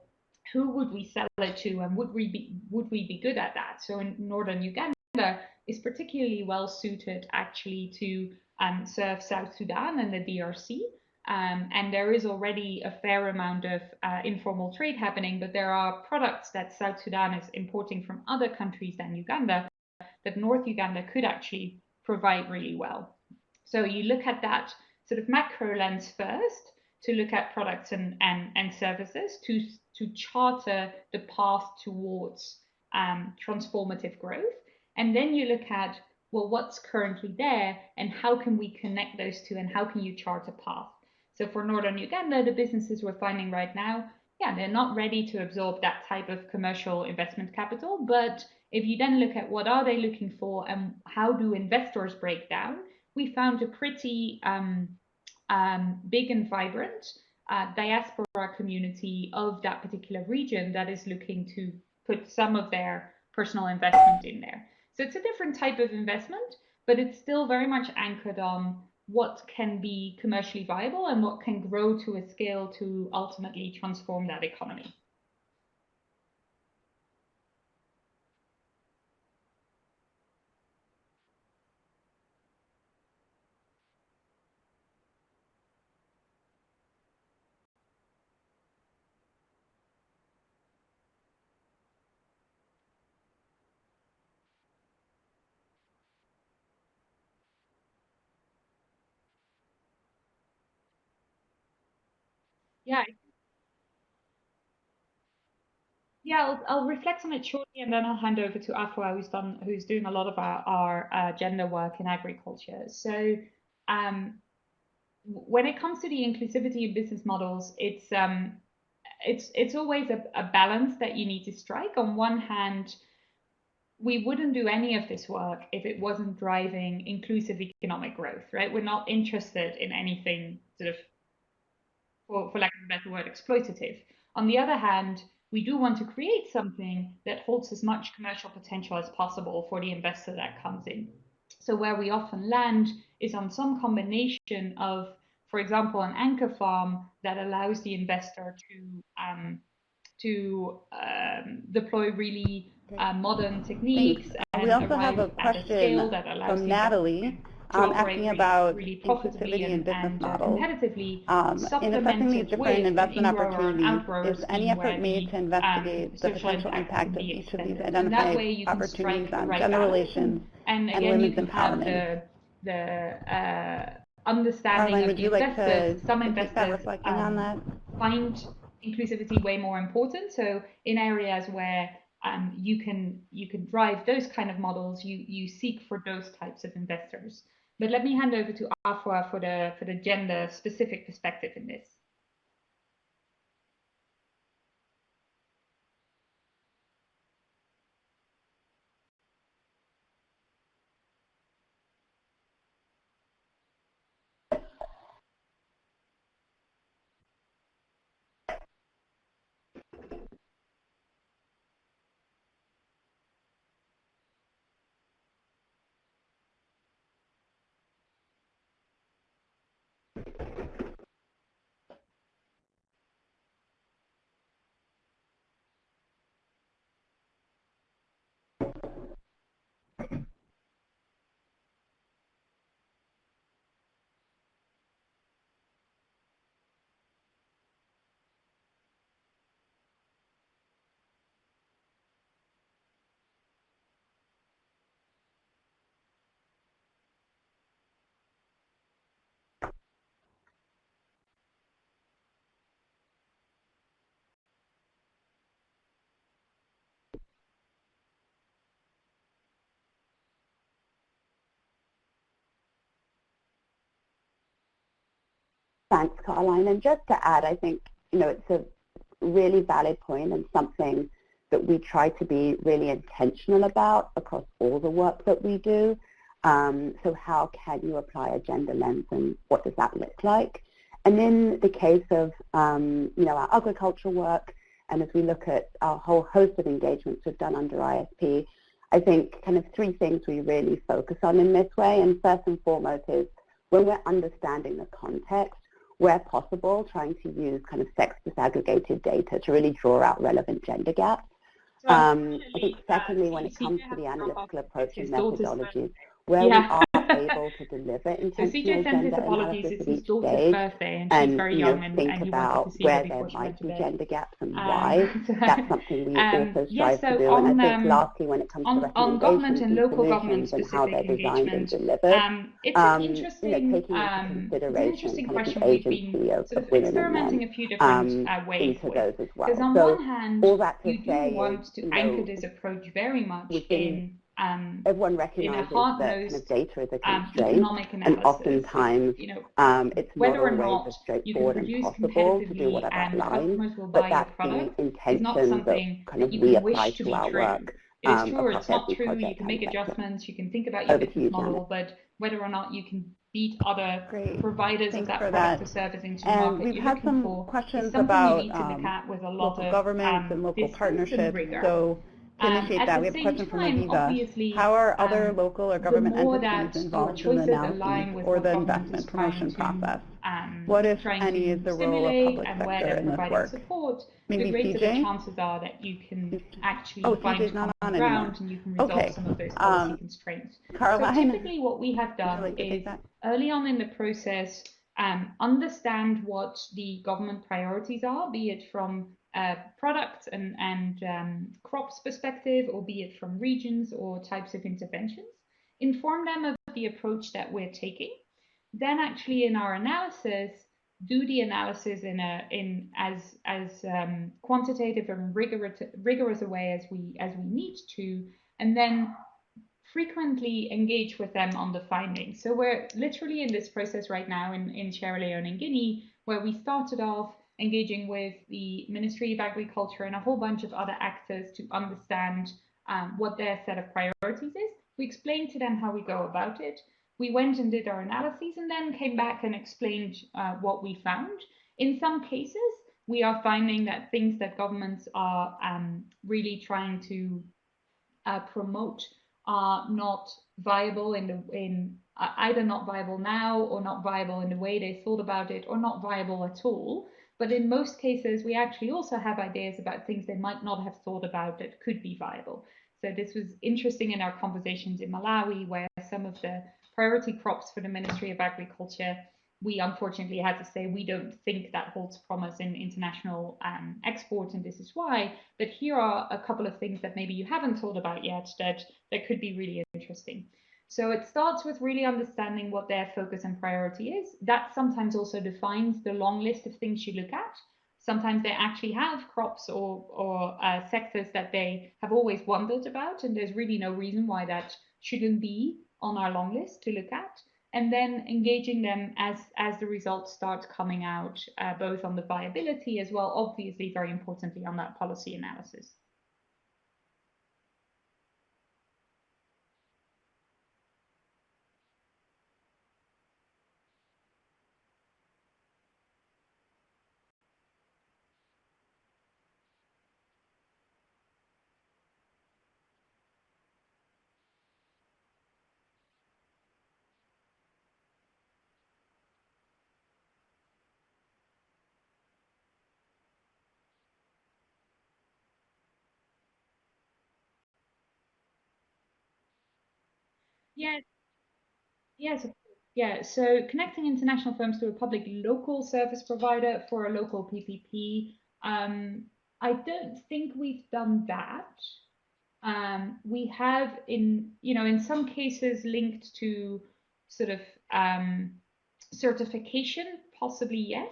who would we sell it to and would we be would we be good at that? So in northern Uganda is particularly well suited actually to um, serve South Sudan and the DRC um, and there is already a fair amount of uh, informal trade happening, but there are products that South Sudan is importing from other countries than Uganda that North Uganda could actually provide really well. So you look at that sort of macro lens first to look at products and, and, and services to, to charter the path towards um, transformative growth. And then you look at, well, what's currently there and how can we connect those two and how can you chart a path? So for Northern Uganda, the businesses we're finding right now, yeah, they're not ready to absorb that type of commercial investment capital. But if you then look at what are they looking for and how do investors break down, we found a pretty um, um, big and vibrant uh, diaspora community of that particular region that is looking to put some of their personal investment in there. So it's a different type of investment, but it's still very much anchored on what can be commercially viable and what can grow to a scale to ultimately transform that economy. Yeah. Yeah, I'll, I'll reflect on it shortly, and then I'll hand over to Afua, who's done, who's doing a lot of our, our uh, gender work in agriculture. So, um, when it comes to the inclusivity in business models, it's um, it's it's always a, a balance that you need to strike. On one hand, we wouldn't do any of this work if it wasn't driving inclusive economic growth, right? We're not interested in anything sort of for, lack of a better word, exploitative. On the other hand, we do want to create something that holds as much commercial potential as possible for the investor that comes in. So where we often land is on some combination of, for example, an anchor farm that allows the investor to um, to um, deploy really uh, modern techniques. And we also have a question a from Natalie um, asking about really inclusivity in business and, uh, models. Um, in assessing these different investment opportunities, is any effort made to investigate um, the potential impact of each of these identified opportunities on gender relations and, again, and women's empowerment? The, the uh, understanding Carlijn, of the like investors. Some investors um, find inclusivity way more important. So in areas where um, you can you can drive those kind of models, you you seek for those types of investors. But let me hand over to Afua for the for the gender specific perspective in this. Thanks, Carlijn. And just to add, I think, you know, it's a really valid point and something that we try to be really intentional about across all the work that we do. Um, so how can you apply a gender lens and what does that look like? And in the case of, um, you know, our agricultural work, and as we look at our whole host of engagements we've done under ISP, I think kind of three things we really focus on in this way. And first and foremost is when we're understanding the context, where possible, trying to use kind of sex disaggregated data to really draw out relevant gender gaps. Um, I think secondly, when it comes to the analytical approach and methodologies, where yeah. we are able to deliver intentional so gender analysis at each stage and, and you know, and, think and about where there might be gender gaps and um, why, that's something we um, also strive yeah, so to do. On, and I think um, lastly, when it comes on, to recommendations and, and solutions and how they're designed and delivered, um, it's um, interesting, you know, taking into um, consideration kind of the agency of, sort of women and men a few different, uh, ways into those as well. Because On so one hand, all that to say want to anchor this approach very much in um, everyone recognizes that kind of data is a um, constraint, um, and oftentimes you know, um, it's not always as straightforward and possible to do what I've outlined, but that's the intention that kind of we apply to our work. It is um, true or it's not true. You can make adjustments. You can think about your business you, model, but whether or not you can beat other Great. providers Thanks of that product that. or service into the and market we've had some questions about um, local of, governments um, and local partnerships. So um, initiate um, that, we have a question from Aviva. How are other um, local or government entities involved in the analysis or the investment promotion process? Um, what, if any, is the role of public sector in this work? Support, Maybe the greater CJ? the chances are that you can actually oh, find common ground anymore. and you can resolve okay. some of those policy um, constraints. Carlijn, so typically what we have done like is early on in the process, um, understand what the government priorities are, be it from uh, product and, and um, crops perspective, or be it from regions or types of interventions, inform them of the approach that we're taking. Then actually in our analysis, do the analysis in a in as as um, quantitative and rigorous rigorous a way as we as we need to, and then frequently engage with them on the findings. So we're literally in this process right now in, in Sierra Leone and Guinea, where we started off engaging with the Ministry of Agriculture and a whole bunch of other actors to understand um, what their set of priorities is. We explained to them how we go about it. We went and did our analyses and then came back and explained uh, what we found. In some cases, we are finding that things that governments are um, really trying to uh, promote are not viable in the in uh, either not viable now or not viable in the way they thought about it or not viable at all. But in most cases, we actually also have ideas about things they might not have thought about that could be viable. So this was interesting in our conversations in Malawi, where some of the priority crops for the Ministry of Agriculture, we unfortunately had to say we don't think that holds promise in international um, and this is why. But here are a couple of things that maybe you haven't thought about yet that, that could be really interesting. So it starts with really understanding what their focus and priority is. That sometimes also defines the long list of things you look at. Sometimes they actually have crops or, or uh, sectors that they have always wondered about, and there's really no reason why that shouldn't be on our long list to look at. And then engaging them as, as the results start coming out, uh, both on the viability as well, obviously, very importantly, on that policy analysis. Yes. Yes. Yeah. So connecting international firms to a public local service provider for a local PPP. Um, I don't think we've done that. Um, we have in, you know, in some cases linked to sort of um, certification, possibly yes.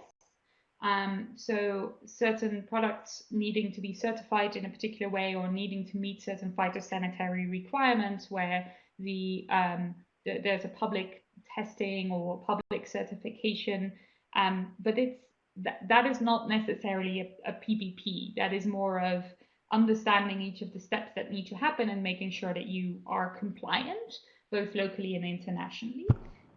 Um, so certain products needing to be certified in a particular way or needing to meet certain phytosanitary requirements where the, um, the there's a public testing or public certification, um, but it's that, that is not necessarily a, a PPP. That is more of understanding each of the steps that need to happen and making sure that you are compliant, both locally and internationally.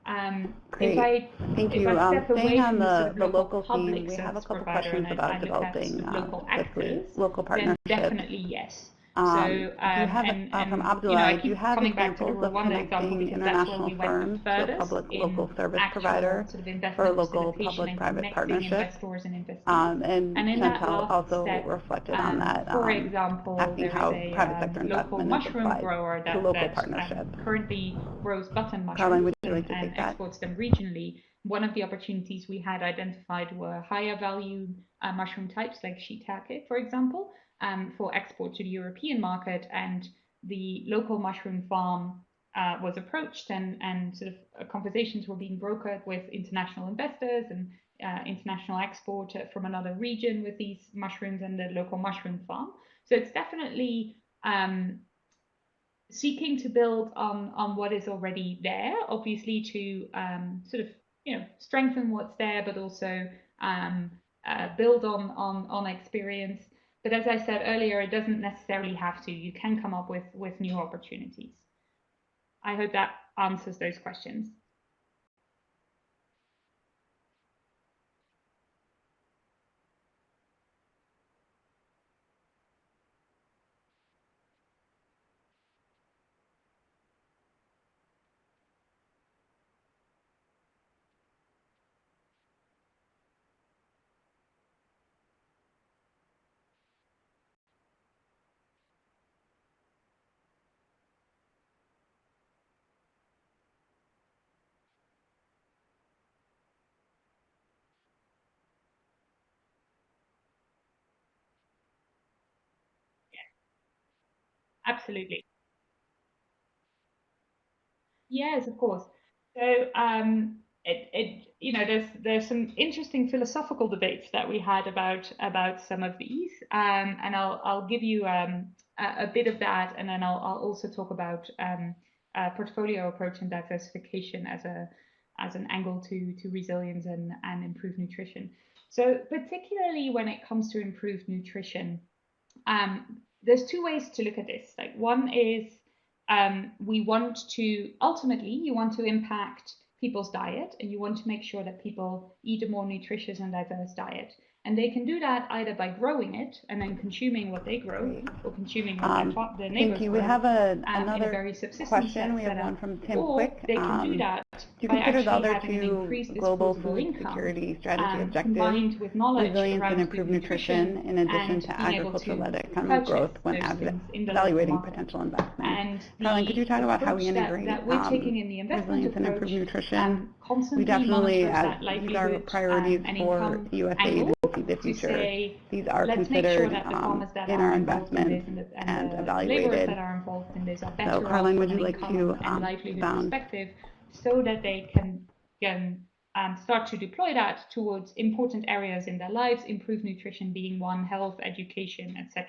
Um, Great. I, Thank you. Um, staying on the, the local theme, we have a couple questions about developing uh, local, actors, local partnerships. Definitely yes. Um, so, um, you have, and, uh, from Abdullah, you, know, you have examples of connecting international we firms to a public local service provider sort of for local public-private partnership. Um, and, and Chantal also step, reflected on um, that, for um, example, asking how a, private sector um, investment is applied to local that, partnership. currently grows button mushrooms Carlijn, would you like to and take that? exports them regionally. One of the opportunities we had identified were higher value uh, mushroom types like shiitake, for example, um, for export to the European market. And the local mushroom farm uh, was approached and, and sort of uh, conversations were being brokered with international investors and uh, international export from another region with these mushrooms and the local mushroom farm. So it's definitely um, seeking to build on, on what is already there, obviously to um, sort of you know strengthen what's there, but also um, uh, build on, on, on experience but as I said earlier, it doesn't necessarily have to. You can come up with, with new opportunities. I hope that answers those questions. Absolutely. Yes, of course. So um, it, it, you know, there's there's some interesting philosophical debates that we had about about some of these, um, and I'll I'll give you um, a, a, bit of that, and then I'll I'll also talk about um, portfolio approach and diversification as a as an angle to to resilience and and improved nutrition. So particularly when it comes to improved nutrition, um, there's two ways to look at this. Like one is um, we want to ultimately you want to impact people's diet and you want to make sure that people eat a more nutritious and diverse diet. And they can do that either by growing it and then consuming what they grow or consuming what Um, their, their neighbors Thank you. We have a, um, another very question. We have one from Tim or Quick. they can do Um, that Do you consider the other two global food security strategy um, objectives, combined with knowledge resilience and improved nutrition, in addition to agriculture-led economic growth when those av- things in the local evaluating potential investment? And Carlijn, could you talk about how we that- integrate that, we're um, taking in the resilience and improved nutrition? We definitely, monitors as that these are priorities um, for USAID and the Future. say, These are sure considered that the um, that in are our involved in this investments and, the, and and the evaluated. laborers that are involved in this are better off Carlijn, would you like to, um, bound- perspective so that they can, can um, start to deploy that towards important areas in their lives, improve nutrition being one, health, education, etc.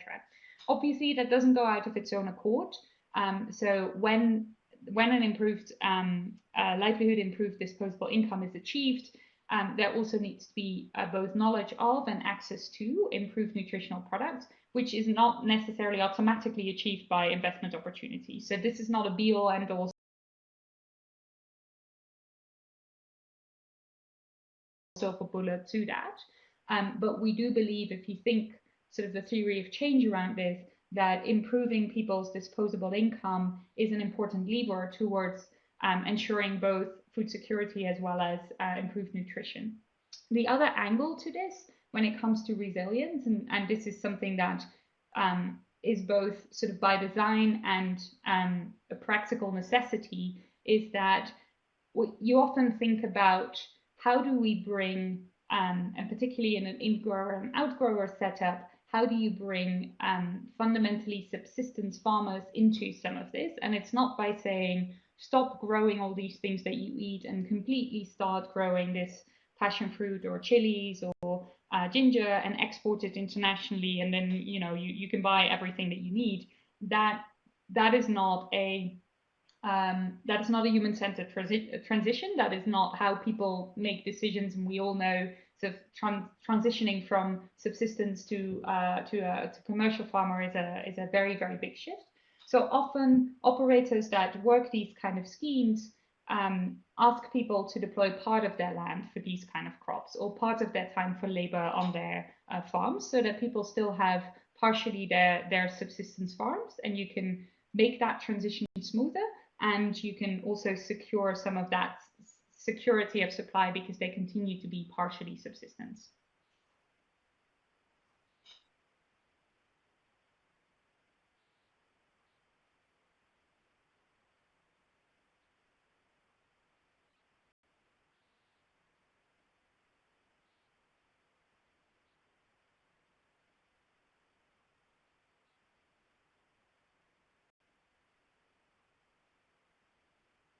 Obviously, that doesn't go out of its own accord. Um, so when when an improved um, uh, livelihood, improved disposable income is achieved, um, there also needs to be uh, both knowledge of and access to improved nutritional products, which is not necessarily automatically achieved by investment opportunities. So this is not a be-all, end-all silver bullet to that. Um, but we do believe if you think sort of the theory of change around this, that improving people's disposable income is an important lever towards um, ensuring both food security as well as uh, improved nutrition. The other angle to this, when it comes to resilience, and, and this is something that um, is both sort of by design and um, a practical necessity, is that you often think about how do we bring, um, and particularly in an in-grower and outgrower setup, how do you bring um, fundamentally subsistence farmers into some of this? And it's not by saying, stop growing all these things that you eat and completely start growing this passion fruit or chilies or uh, ginger and export it internationally and then you know you, you can buy everything that you need that that is not a um, that is not a human-centered transi transition that is not how people make decisions and we all know of tran transitioning from subsistence to uh, to a to commercial farmer is a is a very very big shift. So often operators that work these kind of schemes um, ask people to deploy part of their land for these kind of crops or part of their time for labor on their uh, farms so that people still have partially their, their subsistence farms and you can make that transition smoother and you can also secure some of that security of supply because they continue to be partially subsistence.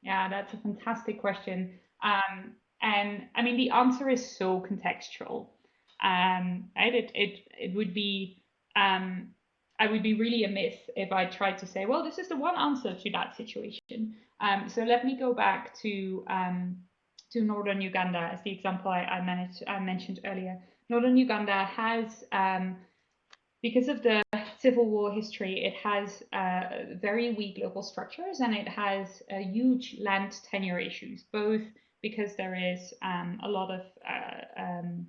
Yeah, that's a fantastic question. Um, and I mean, the answer is so contextual. Um, right? It, it, it would be, um, I would be really amiss if I tried to say, well, this is the one answer to that situation. Um, so let me go back to, um, to Northern Uganda as the example I, I, managed, I mentioned earlier. Northern Uganda has, um, because of the civil war history, it has uh, very weak local structures and it has uh, huge land tenure issues, both because there is um, a lot of uh, um,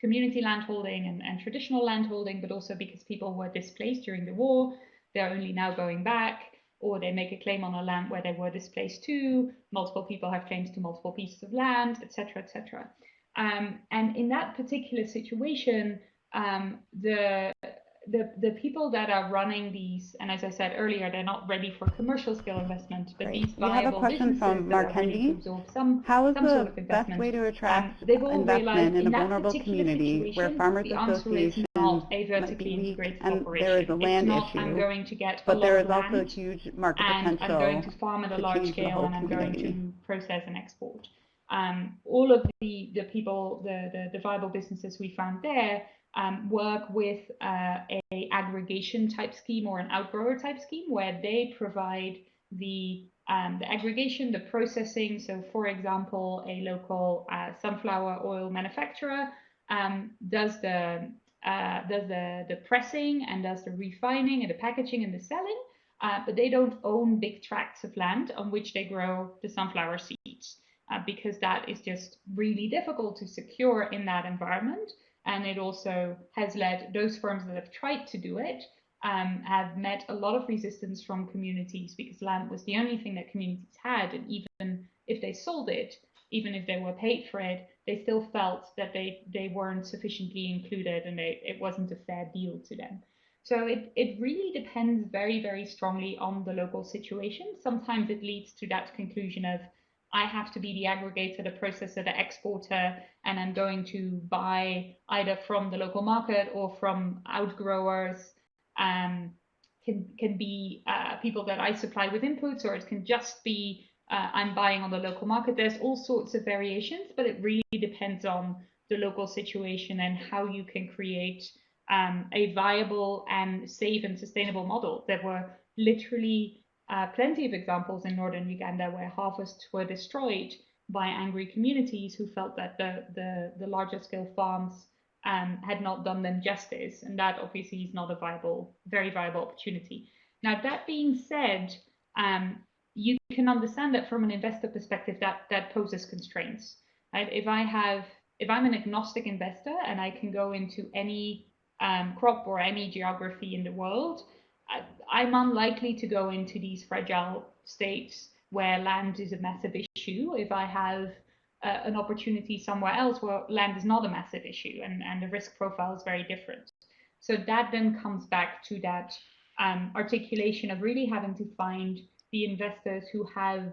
community landholding and, and traditional landholding, but also because people were displaced during the war, they're only now going back, or they make a claim on a land where they were displaced too, multiple people have claims to multiple pieces of land, etc., etc. Um, and in that particular situation, um, the the, the people that are running these, and as I said earlier, they're not ready for commercial scale investment, but Great. these We have a viable question from businesses Mark are ready to Hendy. absorb some, How is some the sort of best way to Um, attract they've investment in a vulnerable community where farmers is associations not a vertically be integrated and operation. there is a land not, I'm issue, going to get but there also land huge market and I'm potential going to farm at a large scale and I'm going to process and export. Um, all of the, the people, the, the, the viable businesses we found there um, work with uh, a aggregation type scheme or an outgrower type scheme where they provide the um, the aggregation, the processing. So, for example, a local uh, sunflower oil manufacturer um, does the uh, does the the pressing and does the refining and the packaging and the selling, uh, but they don't own big tracts of land on which they grow the sunflower seeds uh, because that is just really difficult to secure in that environment. And it also has led those firms that have tried to do it um, have met a lot of resistance from communities because land was the only thing that communities had. And even if they sold it, even if they were paid for it, they still felt that they, they weren't sufficiently included and they, it wasn't a fair deal to them. So it, it really depends very, very strongly on the local situation. Sometimes it leads to that conclusion of, I have to be the aggregator, the processor, the exporter, and I'm going to buy either from the local market or from outgrowers. Um, can can be uh, people that I supply with inputs, or it can just be uh, I'm buying on the local market. There's all sorts of variations, but it really depends on the local situation and how you can create um, a viable and safe and sustainable model. There were literally uh, plenty of examples in northern Uganda where harvests were destroyed by angry communities who felt that the, the, the larger scale farms um, had not done them justice. And that obviously is not a viable, very viable opportunity. Now, that being said, um, you can understand that from an investor perspective, that, that poses constraints. Right? If I have, if I'm an agnostic investor and I can go into any um, crop or any geography in the world, I, am unlikely to go into these fragile states where land is a massive issue if I have uh, an opportunity somewhere else where land is not a massive issue and, and the risk profile is very different. So that then comes back to that um, articulation of really having to find the investors who have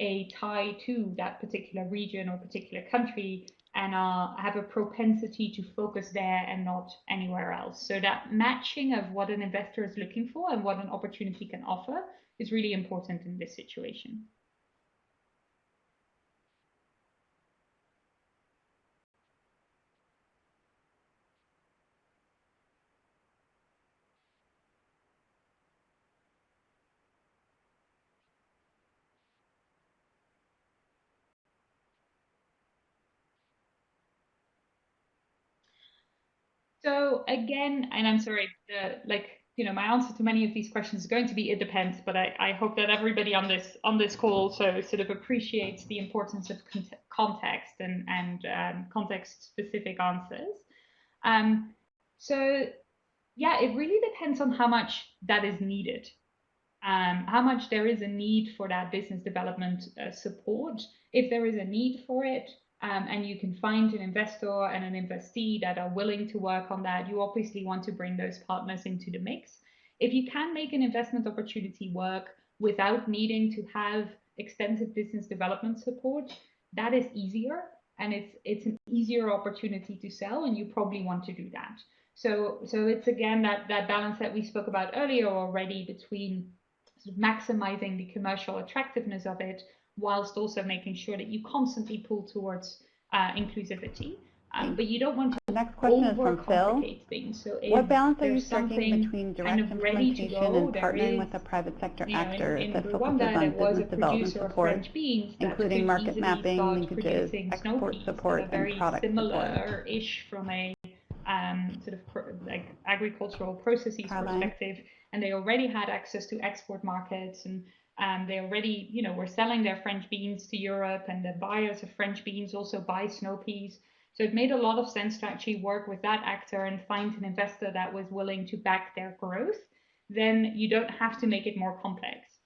a tie to that particular region or particular country and uh, have a propensity to focus there and not anywhere else. So that matching of what an investor is looking for and what an opportunity can offer is really important in this situation. Again, and I'm sorry, like you know, my answer to many of these questions is going to be it depends, but I, I hope that everybody on this on this call so sort of appreciates the importance of context and and um, context specific answers. Um, so yeah, it really depends on how much that is needed, um, how much there is a need for that business development uh, support. If there is a need for it, um, and you can find an investor and an investee that are willing to work on that, you obviously want to bring those partners into the mix. If you can make an investment opportunity work without needing to have extensive business development support, that is easier and it's it's an easier opportunity to sell and you probably want to do that. So so it's again that that balance that we spoke about earlier already between maximizing the commercial attractiveness of it whilst also making sure that you constantly pull towards uh, inclusivity. Um, but you don't want to the next question is from Phil. Things. So what balance are you striking between direct kind of implementation go, and partnering is, with a private sector you know, actor in, in that focuses on business development support, including market mapping, linkages, export support, and product similar ish from a um, sort of like agricultural processes Carlijn. perspective, and they already had access to export markets and um, they already, you know, were selling their French beans to Europe, and the buyers of French beans also buy snow peas. So it made a lot of sense to actually work with that actor and find an investor that was willing to back their growth. Then you don't have to make it more complex.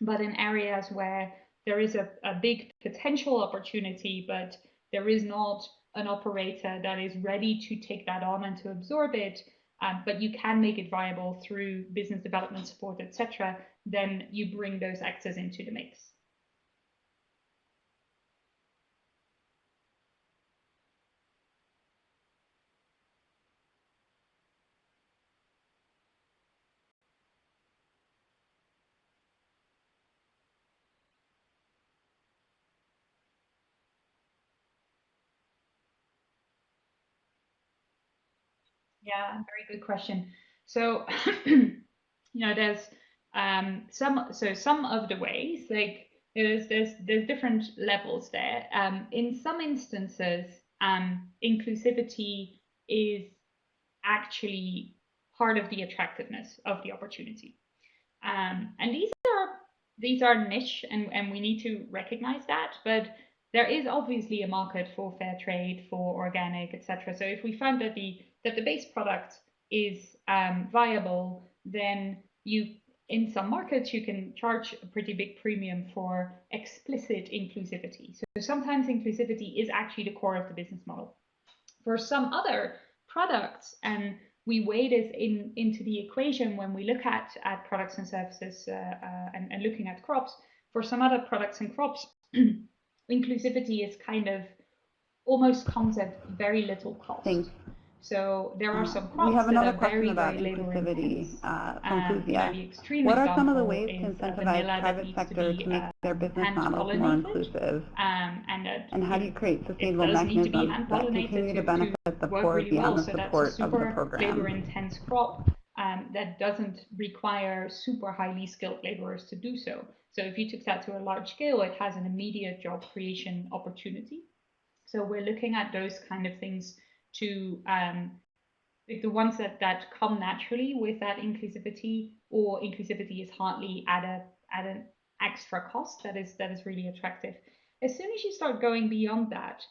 But in areas where there is a, a big potential opportunity, but there is not an operator that is ready to take that on and to absorb it, um, but you can make it viable through business development support, etc., then you bring those actors into the mix. Yeah, very good question. So, you know, there's um, some so some of the ways like there's there's there's different levels there. Um, in some instances, um, inclusivity is actually part of the attractiveness of the opportunity, um, and these are these are niche, and and we need to recognize that. But there is obviously a market for fair trade, for organic, etc. So if we find that the that the base product is um, viable, then you in some markets you can charge a pretty big premium for explicit inclusivity. So sometimes inclusivity is actually the core of the business model. For some other products, and we weigh this in into the equation when we look at at products and services uh, uh, and, and looking at crops. For some other products and crops, inclusivity is kind of almost comes at very little cost. So there are some crops we have another that are question very, about very inclusivity uh, from and Fuzia. the extreme What are some of the ways to uh, incentivize private sector be, to make uh, their business models more inclusive? Um, and that And how do you create sustainable does need to be mechanisms that continue to to- benefit the poor really beyond well. the So support of the program? labor-intense crop um, that doesn't require super highly skilled laborers to do so. So if you took that to a large scale, it has an immediate job creation opportunity. So we're looking at those kind of things to um, the ones that, that come naturally with that inclusivity or inclusivity is hardly at a at an extra cost that is that is really attractive. As soon as you start going beyond that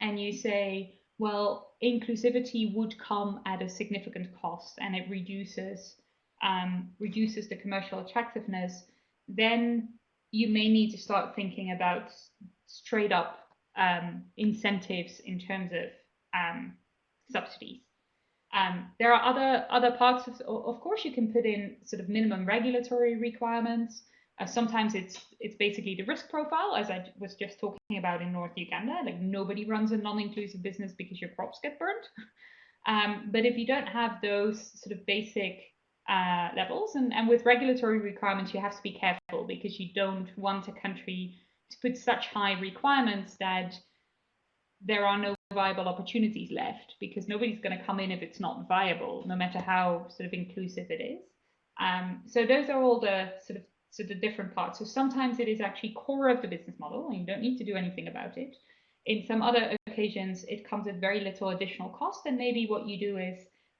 and you say, well, inclusivity would come at a significant cost and it reduces um, reduces the commercial attractiveness, then you may need to start thinking about straight up um, incentives in terms of um, subsidies. Um, there are other other parts of, of course, you can put in sort of minimum regulatory requirements. Uh, sometimes it's it's basically the risk profile, as I was just talking about in North Uganda. Like nobody runs a non-inclusive business because your crops get burnt. Um, but if you don't have those sort of basic uh, levels, and, and with regulatory requirements, you have to be careful because you don't want a country to put such high requirements that there are no viable opportunities left because nobody's going to come in if it's not viable, no matter how sort of inclusive it is. Um, so those are all the sort of sort of different parts. So sometimes it is actually core of the business model, and you don't need to do anything about it. In some other occasions, it comes at very little additional cost, and maybe what you do is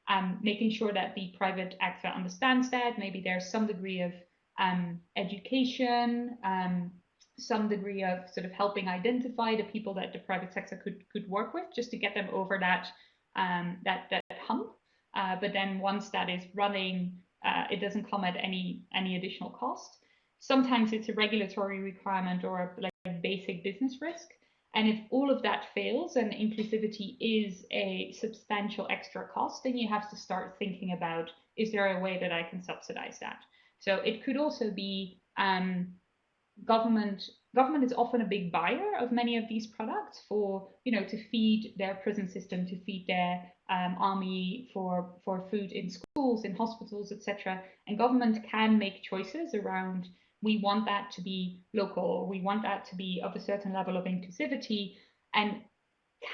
um, making sure that the private actor understands that. Maybe there's some degree of um, education, um, some degree of sort of helping identify the people that the private sector could could work with, just to get them over that um, that that hump. Uh, but then once that is running, uh, it doesn't come at any any additional cost. Sometimes it's a regulatory requirement or a, like basic business risk. And if all of that fails and inclusivity is a substantial extra cost, then you have to start thinking about, is there a way that I can subsidize that? So it could also be um, government government is often a big buyer of many of these products for you know to feed their prison system to feed their um, army for for food in schools in hospitals etc and government can make choices around we want that to be local we want that to be of a certain level of inclusivity and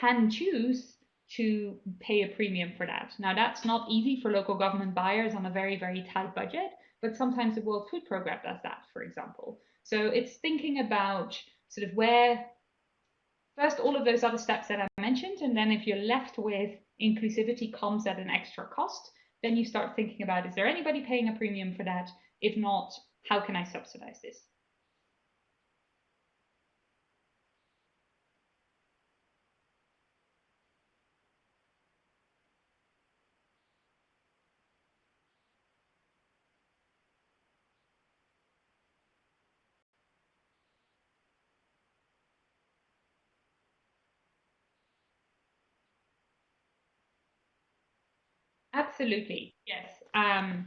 can choose to pay a premium for that. Now that's not easy for local government buyers on a very very tight budget but sometimes the world food program does that for example so it's thinking about sort of where first all of those other steps that I mentioned, and then if you're left with inclusivity comes at an extra cost, then you start thinking about is there anybody paying a premium for that? If not, how can I subsidize this? Absolutely, yes. Um,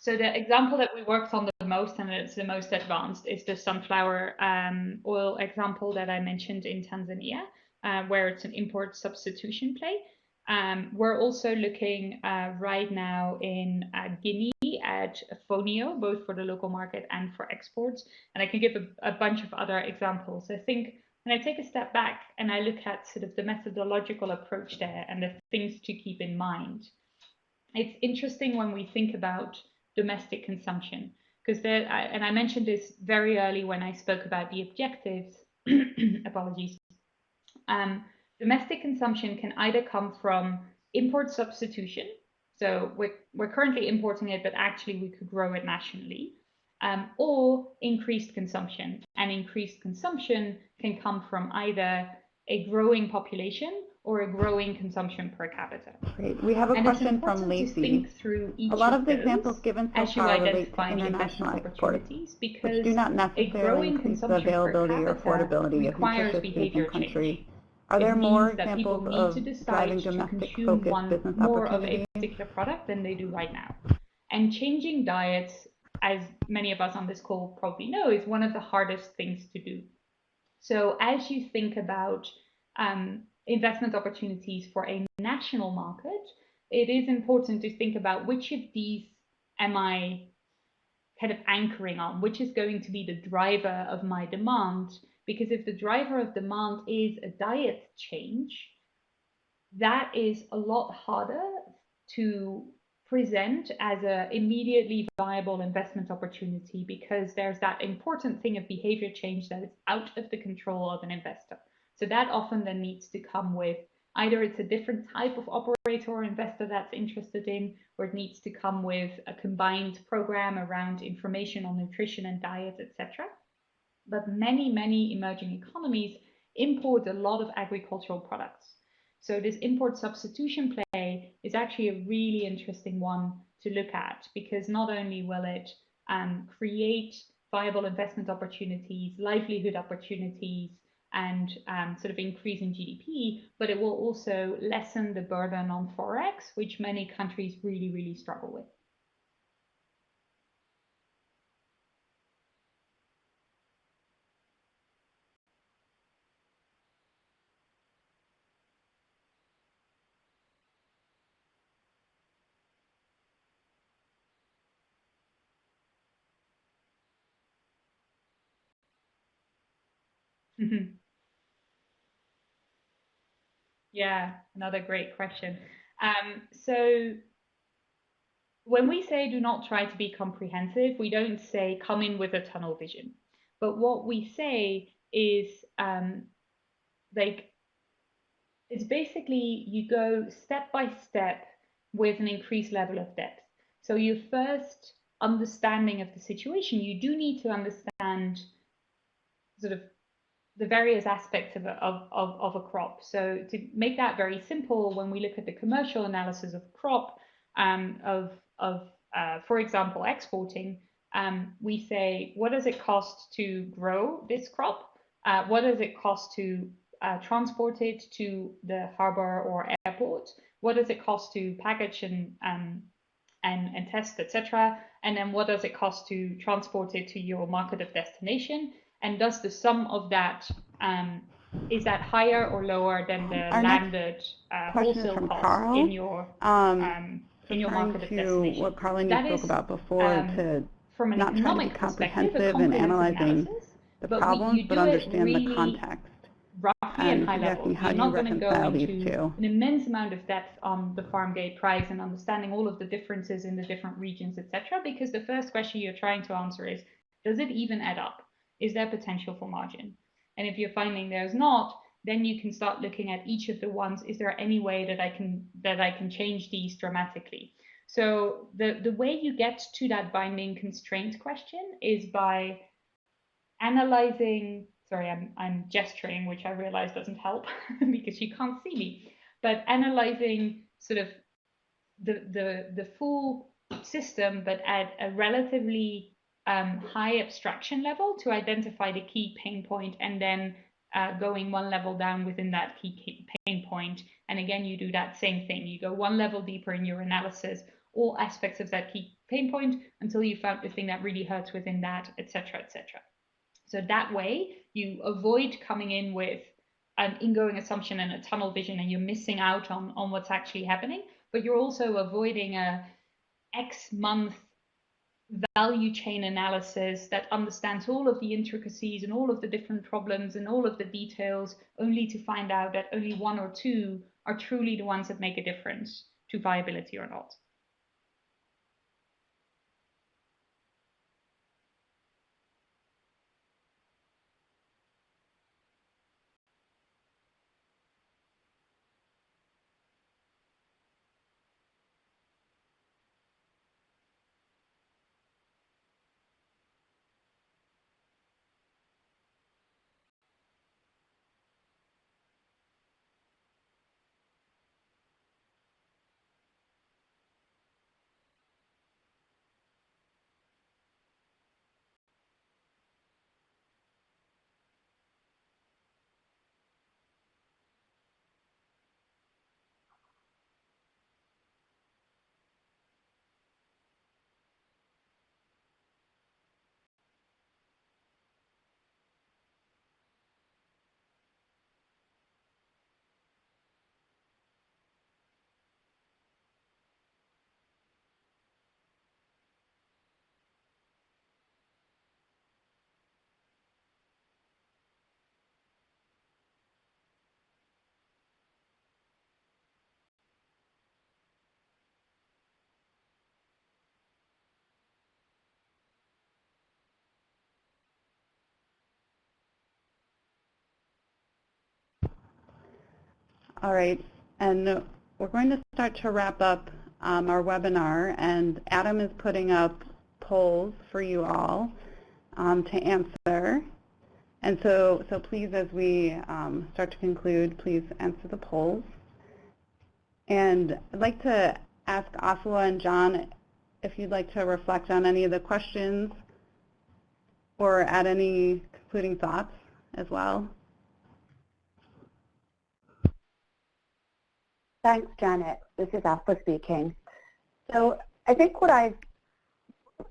so the example that we worked on the most and it's the most advanced is the sunflower um, oil example that I mentioned in Tanzania, uh, where it's an import substitution play. Um, we're also looking uh, right now in uh, Guinea at Fonio, both for the local market and for exports. And I can give a, a bunch of other examples. I think when I take a step back and I look at sort of the methodological approach there and the things to keep in mind, it's interesting when we think about domestic consumption because there and I mentioned this very early when I spoke about the objectives apologies um, domestic consumption can either come from import substitution so we're, we're currently importing it but actually we could grow it nationally um, or increased consumption. And increased consumption can come from either a growing population or a growing consumption per capita. Great. We have a and question from Lacey. a lot of, of the examples given so far relate to international exports, because which do not necessarily increase the availability or affordability of nutritious in country. Are there more examples of driving domestic-focused business more of a particular product than they do right now? And changing diets, as many of us on this call probably know, is one of the hardest things to do. So as you think about um, investment opportunities for a national market, it is important to think about which of these am I kind of anchoring on, which is going to be the driver of my demand. Because if the driver of demand is a diet change, that is a lot harder to present as an immediately viable investment opportunity because there's that important thing of behavior change that is out of the control of an investor. So that often then needs to come with either it's a different type of operator or investor that's interested in, or it needs to come with a combined program around information on nutrition and diet, etc. But many, many emerging economies import a lot of agricultural products. So this import substitution play is actually a really interesting one to look at because not only will it um, create viable investment opportunities, livelihood opportunities, and um, sort of increase in GDP, but it will also lessen the burden on forex, which many countries really, really struggle with. Mm-hmm. Yeah, another great question. Um, so when we say do not try to be comprehensive, we don't say come in with a tunnel vision. But what we say is um, like it's basically you go step by step with an increased level of depth. So your first understanding of the situation, you do need to understand sort of the various aspects of a, of, of, of a crop. So to make that very simple, when we look at the commercial analysis of crop, um, of, of uh, for example, exporting, um, we say, what does it cost to grow this crop? Uh, what does it cost to uh, transport it to the harbor or airport? What does it cost to package and um, and, and test, etc. And then what does it cost to transport it to your market of destination? And does the sum of that um, is that higher or lower than the Our landed uh, wholesale cost Carl. in your um, um, in your market of destination? What Carl and you spoke is, about before um, to from an not try to be comprehensive and analyzing analysis, the but problems, we, but understand really the context. Roughly and high level. You're not going to go into an immense amount of depth on the farm gate price and understanding all of the differences in the different regions, etc. Because the first question you're trying to answer is, does it even add up? Is there potential for margin? And if you're finding there's not, then you can start looking at each of the ones. Is there any way that I can that I can change these dramatically? So the, the way you get to that binding constraint question is by analyzing, sorry, I'm, I'm gesturing, which I realize doesn't help because you can't see me, but analyzing sort of the, the, the full system, but at a relatively um, high abstraction level to identify the key pain point and then uh, going one level down within that key pain point. And again, you do that same thing. You go one level deeper in your analysis, all aspects of that key pain point until you found the thing that really hurts within that, etc., etc. So that way, you avoid coming in with an ingoing assumption and a tunnel vision, and you're missing out on on what's actually happening. But you're also avoiding a X month value chain analysis that understands all of the intricacies and all of the different problems and all of the details, only to find out that only one or two are truly the ones that make a difference to viability or not. All right, and we're going to start to wrap up um, our webinar, and Adam is putting up polls for you all um, to answer. And so, so please, as we um, start to conclude, please answer the polls. And I'd like to ask Aswa and John if you'd like to reflect on any of the questions or add any concluding thoughts as well. Thanks, Janet. This is Aswa speaking. So I think what I've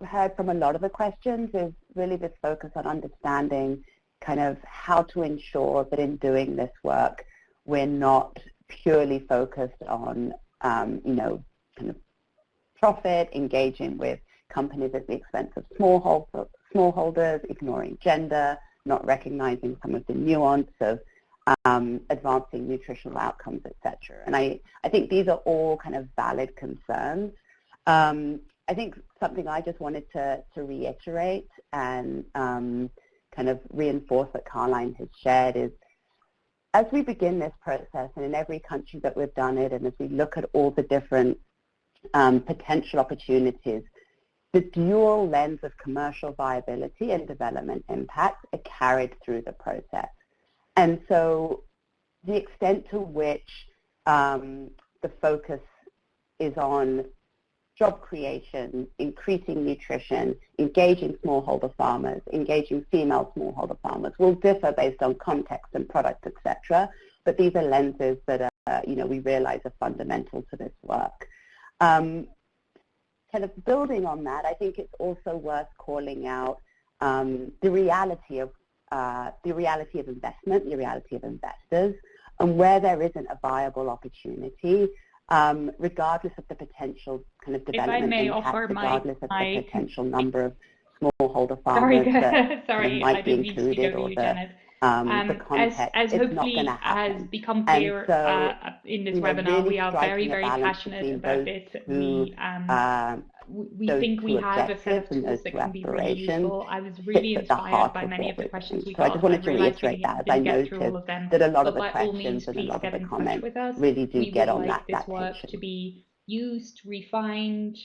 heard from a lot of the questions is really this focus on understanding kind of how to ensure that in doing this work, we're not purely focused on, um, you know, kind of profit, engaging with companies at the expense of smallholder, smallholders, ignoring gender, not recognizing some of the nuance of um, advancing nutritional outcomes, etc. And I, I think these are all kind of valid concerns. Um, I think something I just wanted to, to reiterate and um, kind of reinforce that Carlijn has shared is as we begin this process and in every country that we've done it and as we look at all the different um, potential opportunities, the dual lens of commercial viability and development impact are carried through the process. And so the extent to which um, the focus is on job creation, increasing nutrition, engaging smallholder farmers, engaging female smallholder farmers will differ based on context and product, etc. But these are lenses that are, you know, we realize are fundamental to this work. Um, kind of building on that, I think it's also worth calling out um, the reality of uh, the reality of investment, the reality of investors, and where there isn't a viable opportunity, um, regardless of the potential kind of development impact, regardless my, of the potential number of smallholder farmers sorry, that sorry, might be included or the, um, um, the context, as, as hopefully has become clear so, uh, in this webinar, really we are very, very passionate about this. We, um, uh, we think we have a set of tools that can be really useful. I was really inspired by many of the questions we so got. I just wanted to reiterate that as I noted that a lot of the questions and a lot of the comments really do we get on like that, this work to be used, refined,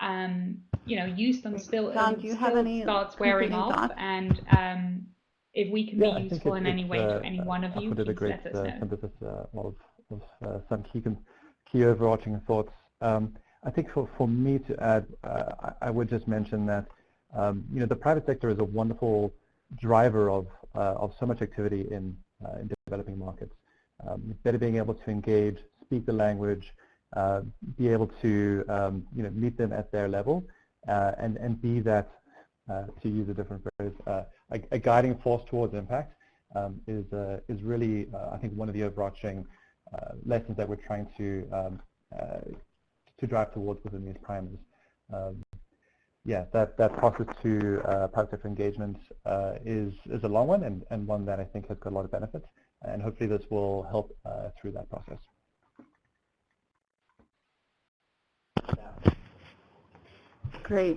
um, you know, used and still, John, do you have any starts wearing off. And um, if we can Yeah, be useful it's- in any way to uh, any one of you, it please great let us uh, know. synthesis uh, of, of some key, key overarching thoughts. Um, I think for, for me to add, uh, I, I would just mention that um, you know the private sector is a wonderful driver of uh, of so much activity in uh, in developing markets. Um, better being able to engage, speak the language, uh, be able to um, you know meet them at their level, uh, and and be that to use a different phrase, uh, a, a, guiding force towards impact um, is uh, is really I think one of the overarching lessons that we're trying to um, to drive towards within these primers. Um, yeah, that, that process to uh, sector engagement uh, is, is a long one and, and one that I think has got a lot of benefits. And hopefully this will help uh, through that process. Great.